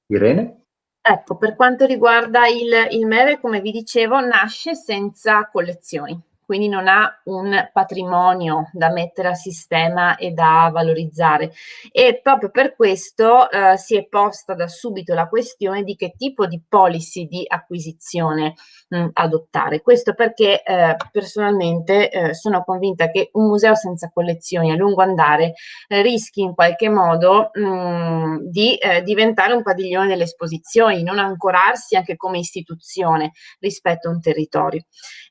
Irene? Ecco, per quanto riguarda il, il MEVE, come vi dicevo, nasce senza collezioni quindi non ha un patrimonio da mettere a sistema e da valorizzare. E proprio per questo eh, si è posta da subito la questione di che tipo di policy di acquisizione mh, adottare. Questo perché eh, personalmente eh, sono convinta che un museo senza collezioni a lungo andare eh, rischi in qualche modo mh, di eh, diventare un padiglione delle esposizioni, non ancorarsi anche come istituzione rispetto a un territorio.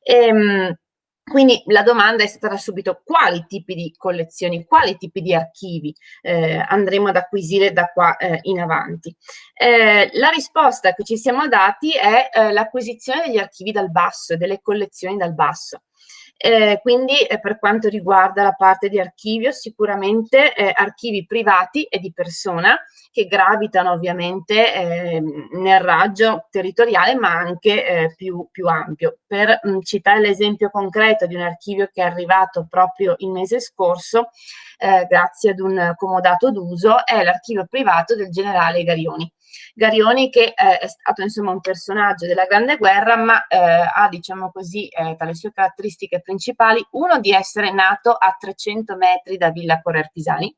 E, ehm, mh, quindi la domanda è stata subito quali tipi di collezioni, quali tipi di archivi eh, andremo ad acquisire da qua eh, in avanti. Eh, la risposta che ci siamo dati è eh, l'acquisizione degli archivi dal basso, delle collezioni dal basso. Eh, quindi eh, per quanto riguarda la parte di archivio, sicuramente eh, archivi privati e di persona che gravitano ovviamente eh, nel raggio territoriale ma anche eh, più, più, ampio. Per mh, citare l'esempio concreto di un archivio che è arrivato proprio il mese scorso, eh, grazie ad un comodato d'uso, è l'archivio privato del generale Garioni. Garioni che eh, è stato insomma un personaggio della Grande Guerra, ma eh, ha diciamo così eh, tra le sue caratteristiche principali uno di essere nato a 300 metri da Villa Corre Artisani,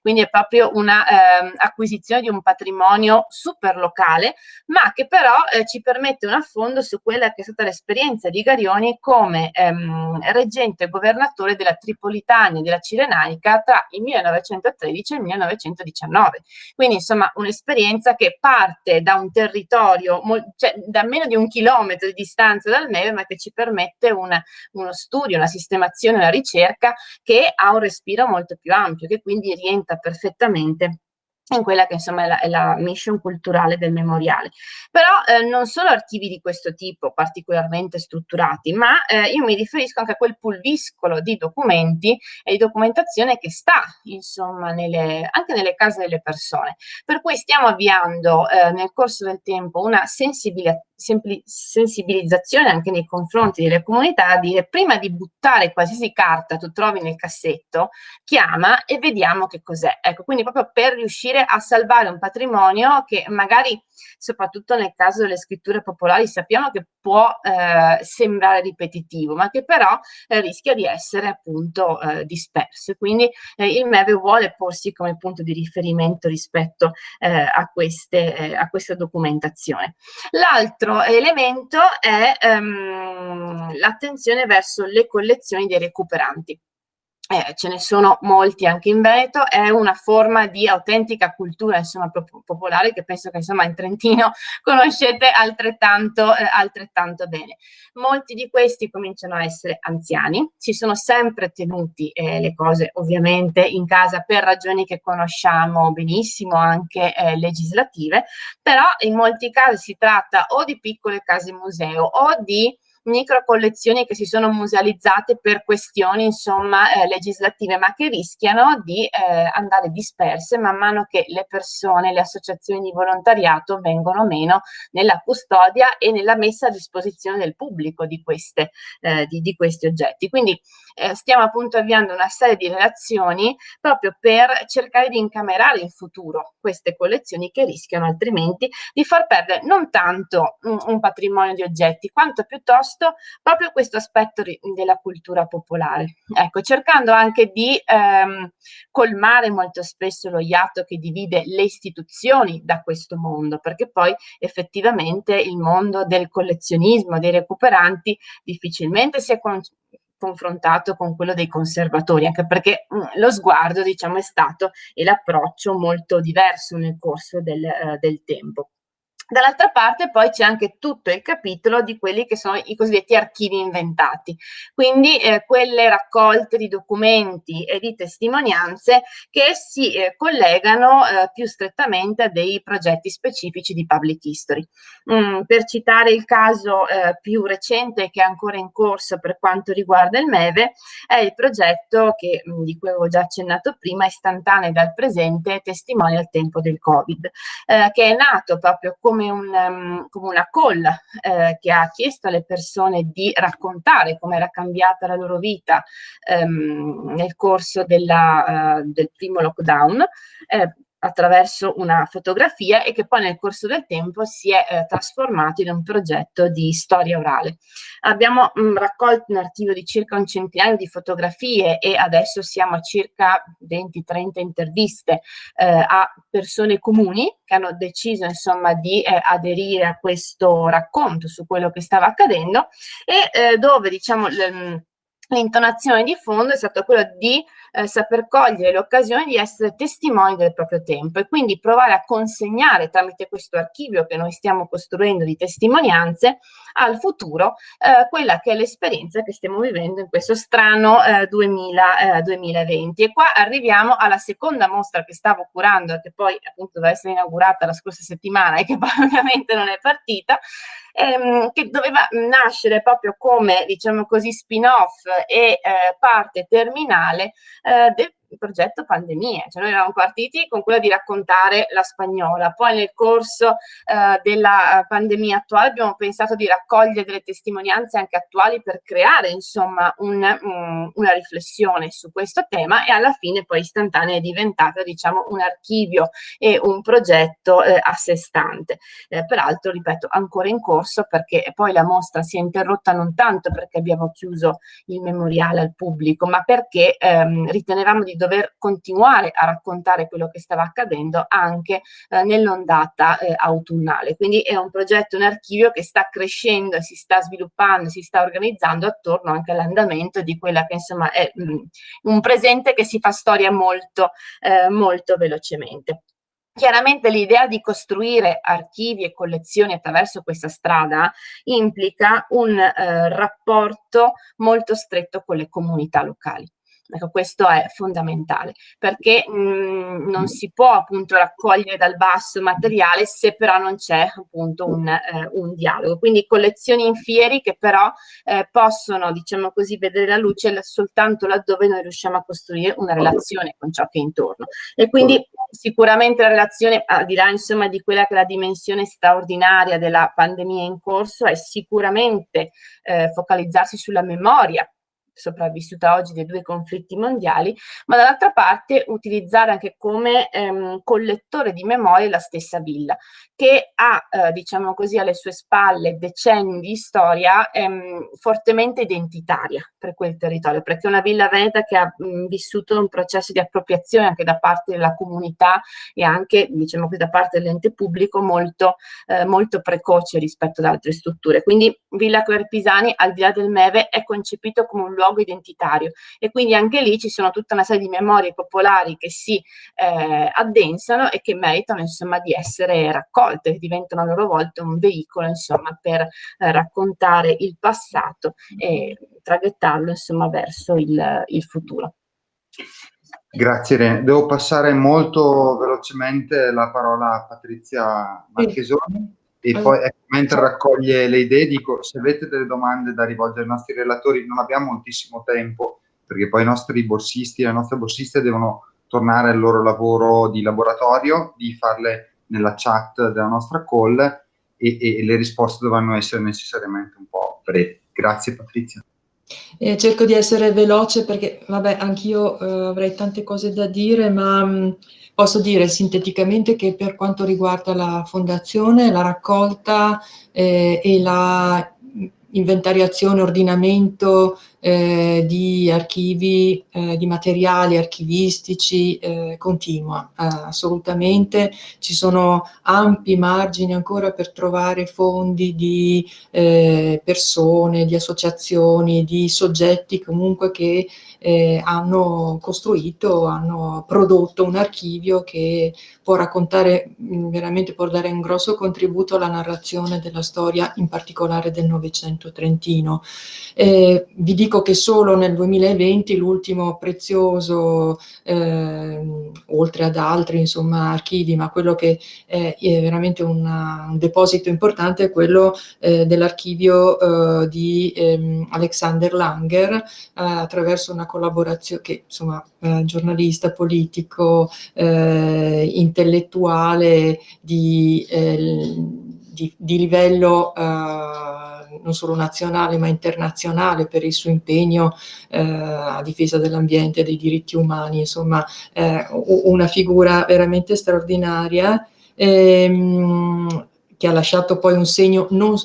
quindi è proprio una eh, acquisizione di un patrimonio super locale, ma che però eh, ci permette un affondo su quella che è stata l'esperienza di Garioni come ehm, reggente governatore della Tripolitania e della Cirenaica tra il 1913 e il 1919. Quindi insomma un'esperienza che parte da un territorio, cioè da meno di un chilometro di distanza dal Neve, ma che ci permette una, uno studio, una sistemazione, una ricerca che ha un respiro molto più ampio, che quindi rientra perfettamente in quella che insomma è la, è la, mission culturale del memoriale. Però eh, non solo archivi di questo tipo particolarmente strutturati, ma eh, io mi riferisco anche a quel pulviscolo di documenti e di documentazione che sta insomma nelle, anche nelle case delle persone. Per cui stiamo avviando eh, nel corso del tempo una sensibilità sensibilizzazione anche nei confronti delle comunità a dire prima di buttare qualsiasi carta tu trovi nel cassetto, chiama e vediamo che cos'è. Ecco, quindi proprio per riuscire a salvare un patrimonio che magari, soprattutto nel caso delle scritture popolari, sappiamo che può eh, sembrare ripetitivo, ma che però eh, rischia di essere appunto eh, disperso. Quindi eh, il MEVE vuole porsi come punto di riferimento rispetto eh, a, queste, eh, a questa documentazione. L'altro elemento è ehm, l'attenzione verso le collezioni dei recuperanti. Eh, ce ne sono molti anche in Veneto, è una forma di autentica cultura insomma, popolare che penso che insomma, in Trentino conoscete altrettanto, eh, altrettanto, bene. Molti di questi cominciano a essere anziani, si sono sempre tenuti eh, le cose ovviamente in casa per ragioni che conosciamo benissimo, anche eh, legislative, però in molti casi si tratta o di piccole case museo o di micro collezioni che si sono musealizzate per questioni insomma eh, legislative ma che rischiano di eh, andare disperse man mano che le persone, le associazioni di volontariato vengono meno nella custodia e nella messa a disposizione del pubblico di, queste, eh, di, di questi oggetti. Quindi eh, stiamo appunto avviando una serie di relazioni proprio per cercare di incamerare in futuro queste collezioni che rischiano altrimenti di far perdere non tanto un, un patrimonio di oggetti quanto piuttosto proprio questo aspetto della cultura popolare. Ecco, cercando anche di ehm, colmare molto spesso lo iato che divide le istituzioni da questo mondo, perché poi effettivamente il mondo del collezionismo, dei recuperanti difficilmente si è confrontato con quello dei conservatori, anche perché mh, mm, lo sguardo, diciamo, è stato e l'approccio molto diverso nel corso del, uh, del tempo. Dall'altra parte poi c'è anche tutto il capitolo di quelli che sono i cosiddetti archivi inventati, quindi eh, quelle raccolte di documenti e di testimonianze che si eh, collegano eh, più strettamente a dei progetti specifici di public history. Mm, per citare il caso eh, più recente che è ancora in corso per quanto riguarda il MEVE, è il progetto che, mm, di cui avevo già accennato prima, istantaneo dal presente, testimoni al tempo del Covid, eh, che è nato proprio come come, un, um, come una call eh, che ha chiesto alle persone di raccontare come era cambiata la loro vita um, nel corso della, uh, del primo lockdown. Eh, attraverso una fotografia e che poi nel corso del tempo si è eh, trasformato in un progetto di storia orale. Abbiamo mh, mm, raccolto un archivio di circa un centinaio di fotografie e adesso siamo a circa 20-30 interviste eh, a persone comuni che hanno deciso insomma di eh, aderire a questo racconto su quello che stava accadendo e eh, dove diciamo l'intonazione di fondo è stata quella di eh, saper cogliere l'occasione di essere testimoni del proprio tempo e quindi provare a consegnare tramite questo archivio che noi stiamo costruendo di testimonianze al futuro eh, quella che è l'esperienza che stiamo vivendo in questo strano eh, 2000, 2020 e qua arriviamo alla seconda mostra che stavo curando e che poi appunto doveva essere inaugurata la scorsa settimana e che poi ovviamente non è partita ehm, che doveva nascere proprio come, diciamo così, spin-off e eh, parte terminale eh, progetto pandemie, cioè noi eravamo partiti con quello di raccontare la spagnola, poi nel corso eh, della eh, pandemia attuale abbiamo pensato di raccogliere delle testimonianze anche attuali per creare insomma un, um, una riflessione su questo tema e alla fine poi istantanea è diventata diciamo un archivio e un progetto eh, a sé stante, eh, peraltro ripeto ancora in corso perché poi la mostra si è interrotta non tanto perché abbiamo chiuso il memoriale al pubblico ma perché ehm, ritenevamo di dover continuare a raccontare quello che stava accadendo anche eh, nell'ondata eh, autunnale. Quindi è un progetto, un archivio che sta crescendo, si sta sviluppando, si sta organizzando attorno anche all'andamento di quella che insomma è mh, mm, un presente che si fa storia molto, eh, molto velocemente. Chiaramente l'idea di costruire archivi e collezioni attraverso questa strada implica un eh, rapporto molto stretto con le comunità locali Ecco, questo è fondamentale perché mh, mm, non si può appunto raccogliere dal basso materiale se però non c'è appunto un, eh, un, dialogo. Quindi collezioni in fieri che però eh, possono, diciamo così, vedere la luce soltanto laddove noi riusciamo a costruire una relazione con ciò che è intorno. E quindi sicuramente la relazione, al di là insomma di quella che è la dimensione straordinaria della pandemia in corso, è sicuramente eh, focalizzarsi sulla memoria sopravvissuta oggi dei due conflitti mondiali, ma dall'altra parte utilizzare anche come ehm, collettore di memorie la stessa villa, che ha, eh, diciamo così, alle sue spalle decenni di storia ehm, fortemente identitaria per quel territorio, perché è una villa veneta che ha mh, vissuto un processo di appropriazione anche da parte della comunità e anche, diciamo così, da parte dell'ente pubblico molto, eh, molto precoce rispetto ad altre strutture. Quindi Villa Querpisani, al di là del Meve, è concepito come un luogo luogo identitario e quindi anche lì ci sono tutta una serie di memorie popolari che si eh, addensano e che meritano insomma di essere raccolte, che diventano a loro volta un veicolo insomma per eh, raccontare il passato e traghettarlo insomma verso il, il futuro. Grazie Irene. Devo passare molto velocemente la parola a Patrizia Marchesoni. E poi ecco, mentre raccoglie le idee dico, se avete delle domande da rivolgere ai nostri relatori, non abbiamo moltissimo tempo, perché poi i nostri borsisti e le nostre borsiste devono tornare al loro lavoro di laboratorio, di farle nella chat della nostra call e, e le risposte dovranno essere necessariamente un po' brevi. Grazie Patrizia. Eh, cerco di essere veloce perché, vabbè, anch'io eh, avrei tante cose da dire, ma mh, Posso dire sinteticamente che per quanto riguarda la fondazione, la raccolta eh, e la inventariazione, ordinamento eh, di archivi, eh, di materiali archivistici eh, continua, eh, assolutamente. Ci sono ampi margini ancora per trovare fondi di eh, persone, di associazioni, di soggetti comunque che eh, hanno costruito, hanno prodotto un archivio che può raccontare, mm, veramente può dare un grosso contributo alla narrazione della storia, in particolare del Novecento trentino. Vi dico che solo nel 2020 l'ultimo prezioso, eh, oltre ad altri insomma, archivi, ma quello che è, è veramente una, un deposito importante è quello eh, dell'archivio eh, di ehm, Alexander Langer eh, attraverso una collaborazione che insomma eh, giornalista, politico, eh, intellettuale di, di, di livello non solo nazionale ma internazionale per il suo impegno eh, a difesa dell'ambiente e dei diritti umani, insomma eh, una figura veramente straordinaria ehm, che ha lasciato poi un segno non,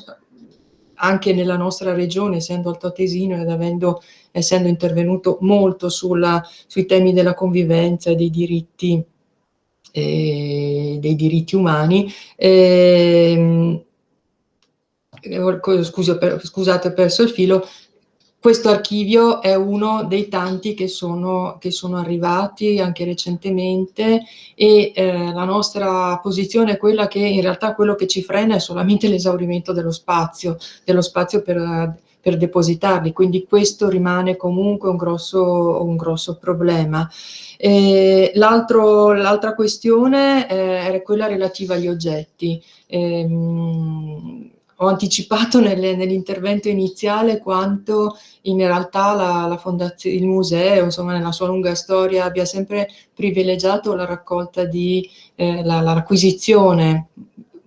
anche nella nostra regione, essendo altoatesino ed avendo, essendo intervenuto molto sulla, sui temi della convivenza e dei diritti, eh, dei diritti umani. Eh, scusi, per, scusate, ho perso il filo, questo archivio è uno dei tanti che sono, che sono arrivati anche recentemente e eh, la nostra posizione è quella che in realtà quello che ci frena è solamente l'esaurimento dello spazio, dello spazio per, per depositarli, quindi questo rimane comunque un grosso, un grosso problema. L'altra questione eh, era quella relativa agli oggetti. Ehm, ho anticipato nell'intervento iniziale quanto in realtà la, la il museo, insomma, nella sua lunga storia abbia sempre privilegiato la raccolta di, eh, l'acquisizione,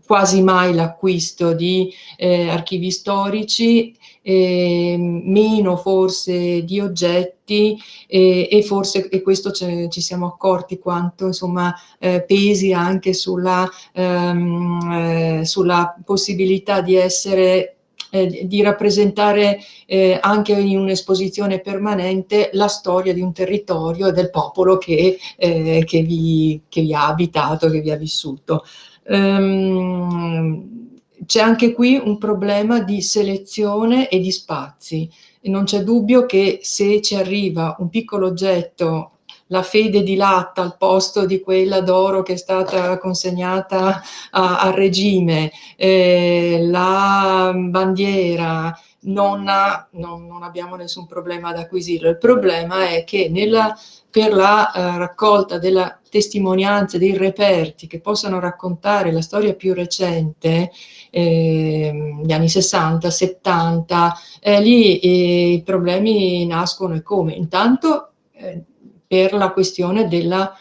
quasi mai l'acquisto di eh, archivi storici eh, meno forse di oggetti eh, e forse e questo ci siamo accorti quanto insomma eh, pesi anche sulla, ehm, eh, sulla possibilità di essere eh, di rappresentare eh, anche in un'esposizione permanente la storia di un territorio e del popolo che, eh, che, vi, che vi ha abitato, che vi ha vissuto. Um, c'è anche qui un problema di selezione e di spazi. E non c'è dubbio che se ci arriva un piccolo oggetto la fede di latta al posto di quella d'oro che è stata consegnata al regime, eh, la bandiera, non, ha, non, non, abbiamo nessun problema ad acquisirlo. Il problema è che nella, per la uh, raccolta della testimonianza, dei reperti che possano raccontare la storia più recente, eh, gli anni 60, 70, eh, lì eh, i problemi nascono e come? Intanto eh, per la questione della,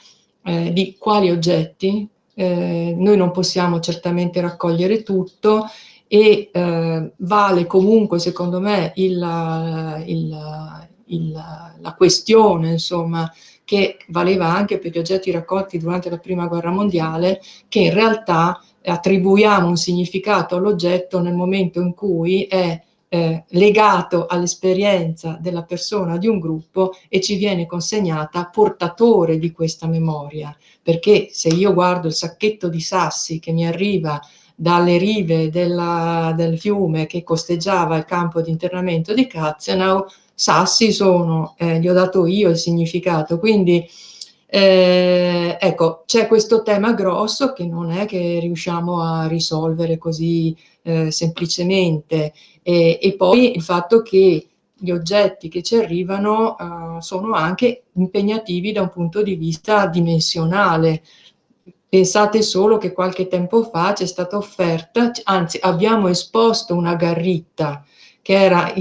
eh, di quali oggetti, eh, noi non possiamo certamente raccogliere tutto e eh, vale comunque secondo me il, il, il, la questione insomma che valeva anche per gli oggetti raccolti durante la prima guerra mondiale che in realtà attribuiamo un significato all'oggetto nel momento in cui è eh, legato all'esperienza della persona di un gruppo e ci viene consegnata portatore di questa memoria. Perché se io guardo il sacchetto di sassi che mi arriva dalle rive della, del fiume che costeggiava il campo di internamento di Katzenau, sassi sono, eh, gli ho dato io il significato, quindi eh, ecco, c'è questo tema grosso che non è che riusciamo a risolvere così eh, semplicemente. E, e, poi il fatto che gli oggetti che ci arrivano uh, sono anche impegnativi da un punto di vista dimensionale, Pensate solo che qualche tempo fa c'è stata offerta, anzi abbiamo esposto una garritta che era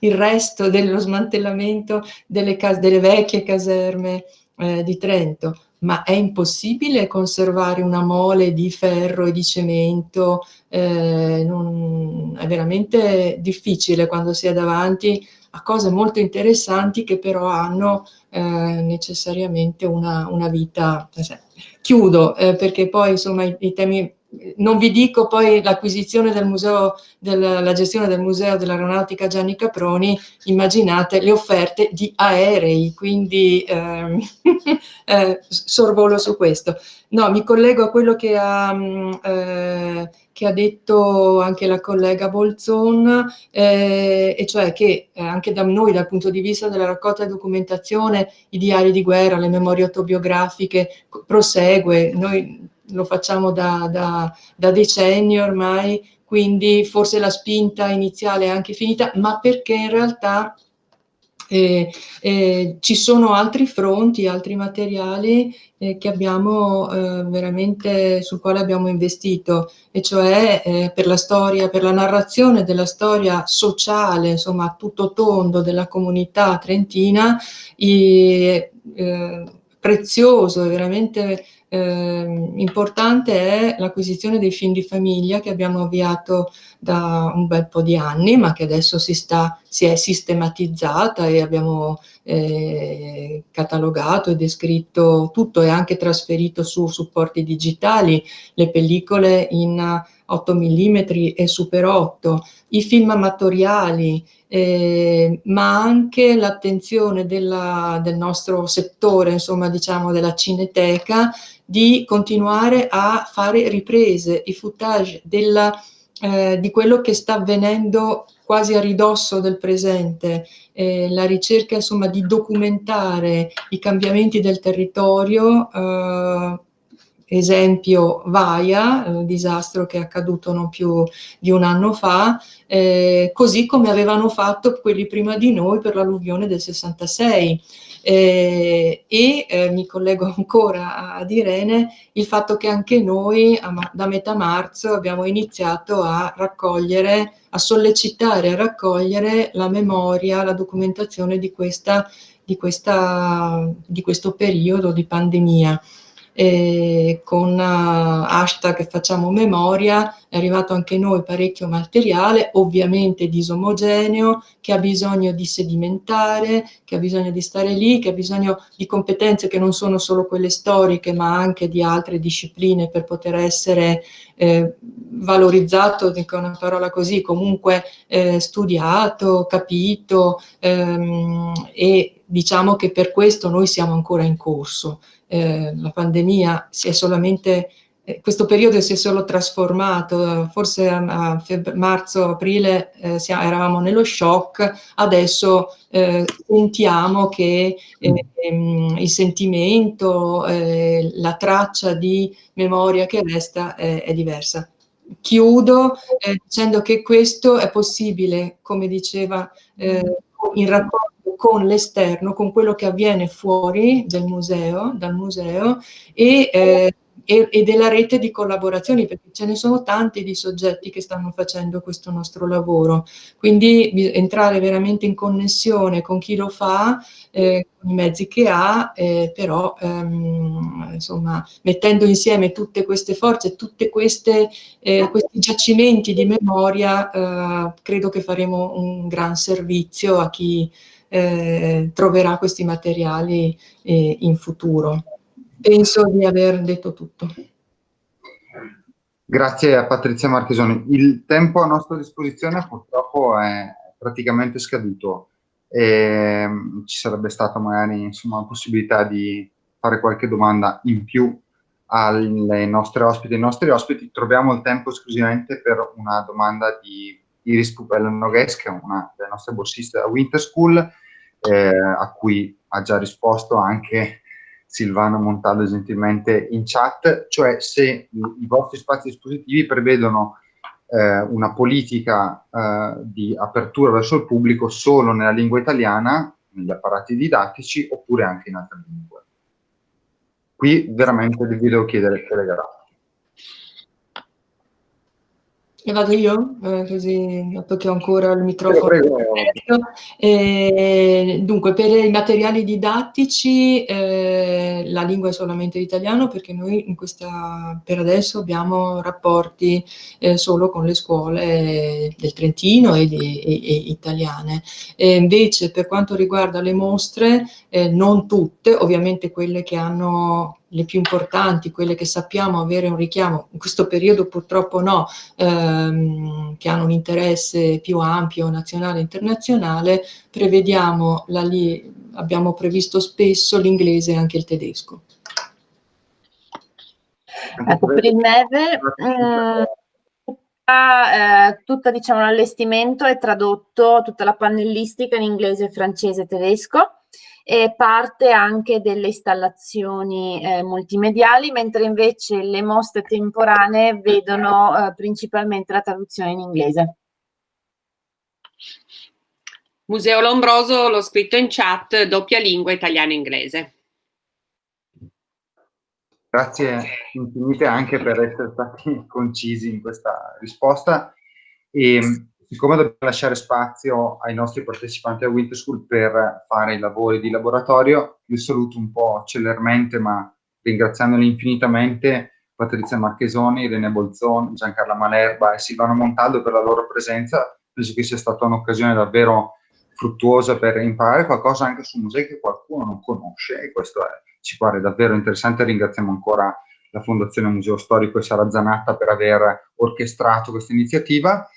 il resto dello smantellamento delle, delle vecchie caserme eh, di Trento, ma è impossibile conservare una mole di ferro e di cemento, eh, non, è veramente difficile quando si è davanti a cose molto interessanti che però hanno eh, necessariamente una, una vita, cioè, chiudo eh, perché poi insomma i, i, temi, non vi dico poi l'acquisizione del museo, del, la gestione del museo dell'aeronautica Gianni Caproni, immaginate le offerte di aerei, quindi eh, eh, sorvolo su questo. No, mi collego a quello che ha, mm, eh, che ha detto anche la collega Bolzon, eh, e cioè che eh, anche da noi, dal punto di vista della raccolta e documentazione, i diari di guerra, le memorie autobiografiche, prosegue, noi lo facciamo da, da, da decenni ormai, quindi forse la spinta iniziale è anche finita, ma perché in realtà eh, eh, ci sono altri fronti, altri materiali eh, che abbiamo eh, veramente, sul quale abbiamo investito, e cioè eh, per la storia, per la narrazione della storia sociale, insomma, tutto tondo della comunità trentina, eh, prezioso veramente eh, importante è l'acquisizione dei film di famiglia che abbiamo avviato da un bel po' di anni, ma che adesso si, sta, si è sistematizzata e abbiamo eh, catalogato e descritto tutto e anche trasferito su supporti digitali, le pellicole in 8 mm e Super 8, i film amatoriali, eh, ma anche l'attenzione del nostro settore, insomma diciamo della cineteca, di continuare a fare riprese, i footage della, eh, di quello che sta avvenendo quasi a ridosso del presente, eh, la ricerca insomma di documentare i cambiamenti del territorio, eh, esempio Vaia, il disastro che è accaduto non più di un anno fa, eh, così come avevano fatto quelli prima di noi per l'alluvione del 66. Eh, e eh, mi collego ancora ad Irene, il fatto che anche noi a, da metà marzo abbiamo iniziato a raccogliere, a sollecitare, a raccogliere la memoria, la documentazione di, questa, di, questa, di questo periodo di pandemia eh, con hashtag facciamo memoria, è arrivato anche noi parecchio materiale, ovviamente disomogeneo, che ha bisogno di sedimentare, che ha bisogno di stare lì, che ha bisogno di competenze che non sono solo quelle storiche, ma anche di altre discipline per poter essere eh, valorizzato, dico una parola così, comunque eh, studiato, capito ehm, e diciamo che per questo noi siamo ancora in corso eh, la pandemia si è solamente eh, questo periodo si è solo trasformato, forse a, a marzo-aprile eh, eravamo nello shock, adesso eh, sentiamo che eh, ehm, il sentimento, eh, la traccia di memoria che resta è diversa. Chiudo eh, dicendo che questo è possibile, come diceva, in rapporto con l'esterno, con quello che avviene fuori del museo, dal museo e eh, e, e, della rete di collaborazioni, perché ce ne sono tanti di soggetti che stanno facendo questo nostro lavoro. Quindi entrare veramente in connessione con chi lo fa, eh, con i mezzi che ha, eh, però ehm, insomma mettendo insieme tutte queste forze, tutti eh, questi giacimenti di memoria, eh, credo che faremo un gran servizio a chi eh, troverà questi materiali eh, in futuro. Penso di aver detto tutto. Grazie a Patrizia Marchesoni. Il tempo a nostra disposizione purtroppo è praticamente scaduto. E ehm, ci sarebbe stata magari insomma, la possibilità di fare qualche domanda in più alle nostre ospiti e nostri ospiti. Troviamo il tempo esclusivamente per una domanda di Iris Pupella Noghes, che è una delle nostre borsiste da Winter School, eh, a cui ha già risposto anche Silvano Montaldo gentilmente in chat, cioè se i, vostri spazi espositivi prevedono eh, una politica eh, di apertura verso il pubblico solo nella lingua italiana, negli apparati didattici, oppure anche in altre lingue. Qui veramente vi devo chiedere telegrafo. E vado io, eh, così che ho ancora il microfono. Eh, dunque, per i materiali didattici eh, la lingua è solamente l'italiano perché noi in questa, per adesso abbiamo rapporti eh, solo con le scuole del Trentino e, di, e, e italiane. invece per quanto riguarda le mostre, eh, non tutte, ovviamente quelle che hanno le più importanti, quelle che sappiamo avere un richiamo, in questo periodo purtroppo no, ehm, che hanno un interesse più ampio nazionale e internazionale, prevediamo, la, abbiamo previsto spesso l'inglese e anche il tedesco. Ecco, per il neve, eh, tutta, eh, diciamo, l'allestimento è tradotto, tutta la pannellistica in inglese, francese e tedesco, e parte anche delle installazioni eh, multimediali, mentre invece le mostre temporanee vedono eh, principalmente la traduzione in inglese. Museo Lombroso, l'ho scritto in chat, doppia lingua italiano-inglese. Grazie infinite anche per essere stati concisi in questa risposta. E siccome dobbiamo lasciare spazio ai nostri partecipanti a Winter School per fare i lavori di laboratorio, vi saluto un po' celermente, ma ringraziandoli infinitamente Patrizia Marchesoni, Irene Bolzoni, Giancarla Malerba e Silvano Montaldo per la loro presenza. Penso che sia stata un'occasione davvero fruttuosa per imparare qualcosa anche su musei che qualcuno non conosce e questo è, ci pare davvero interessante. Ringraziamo ancora la Fondazione Museo Storico e Sara Zanatta per aver orchestrato questa iniziativa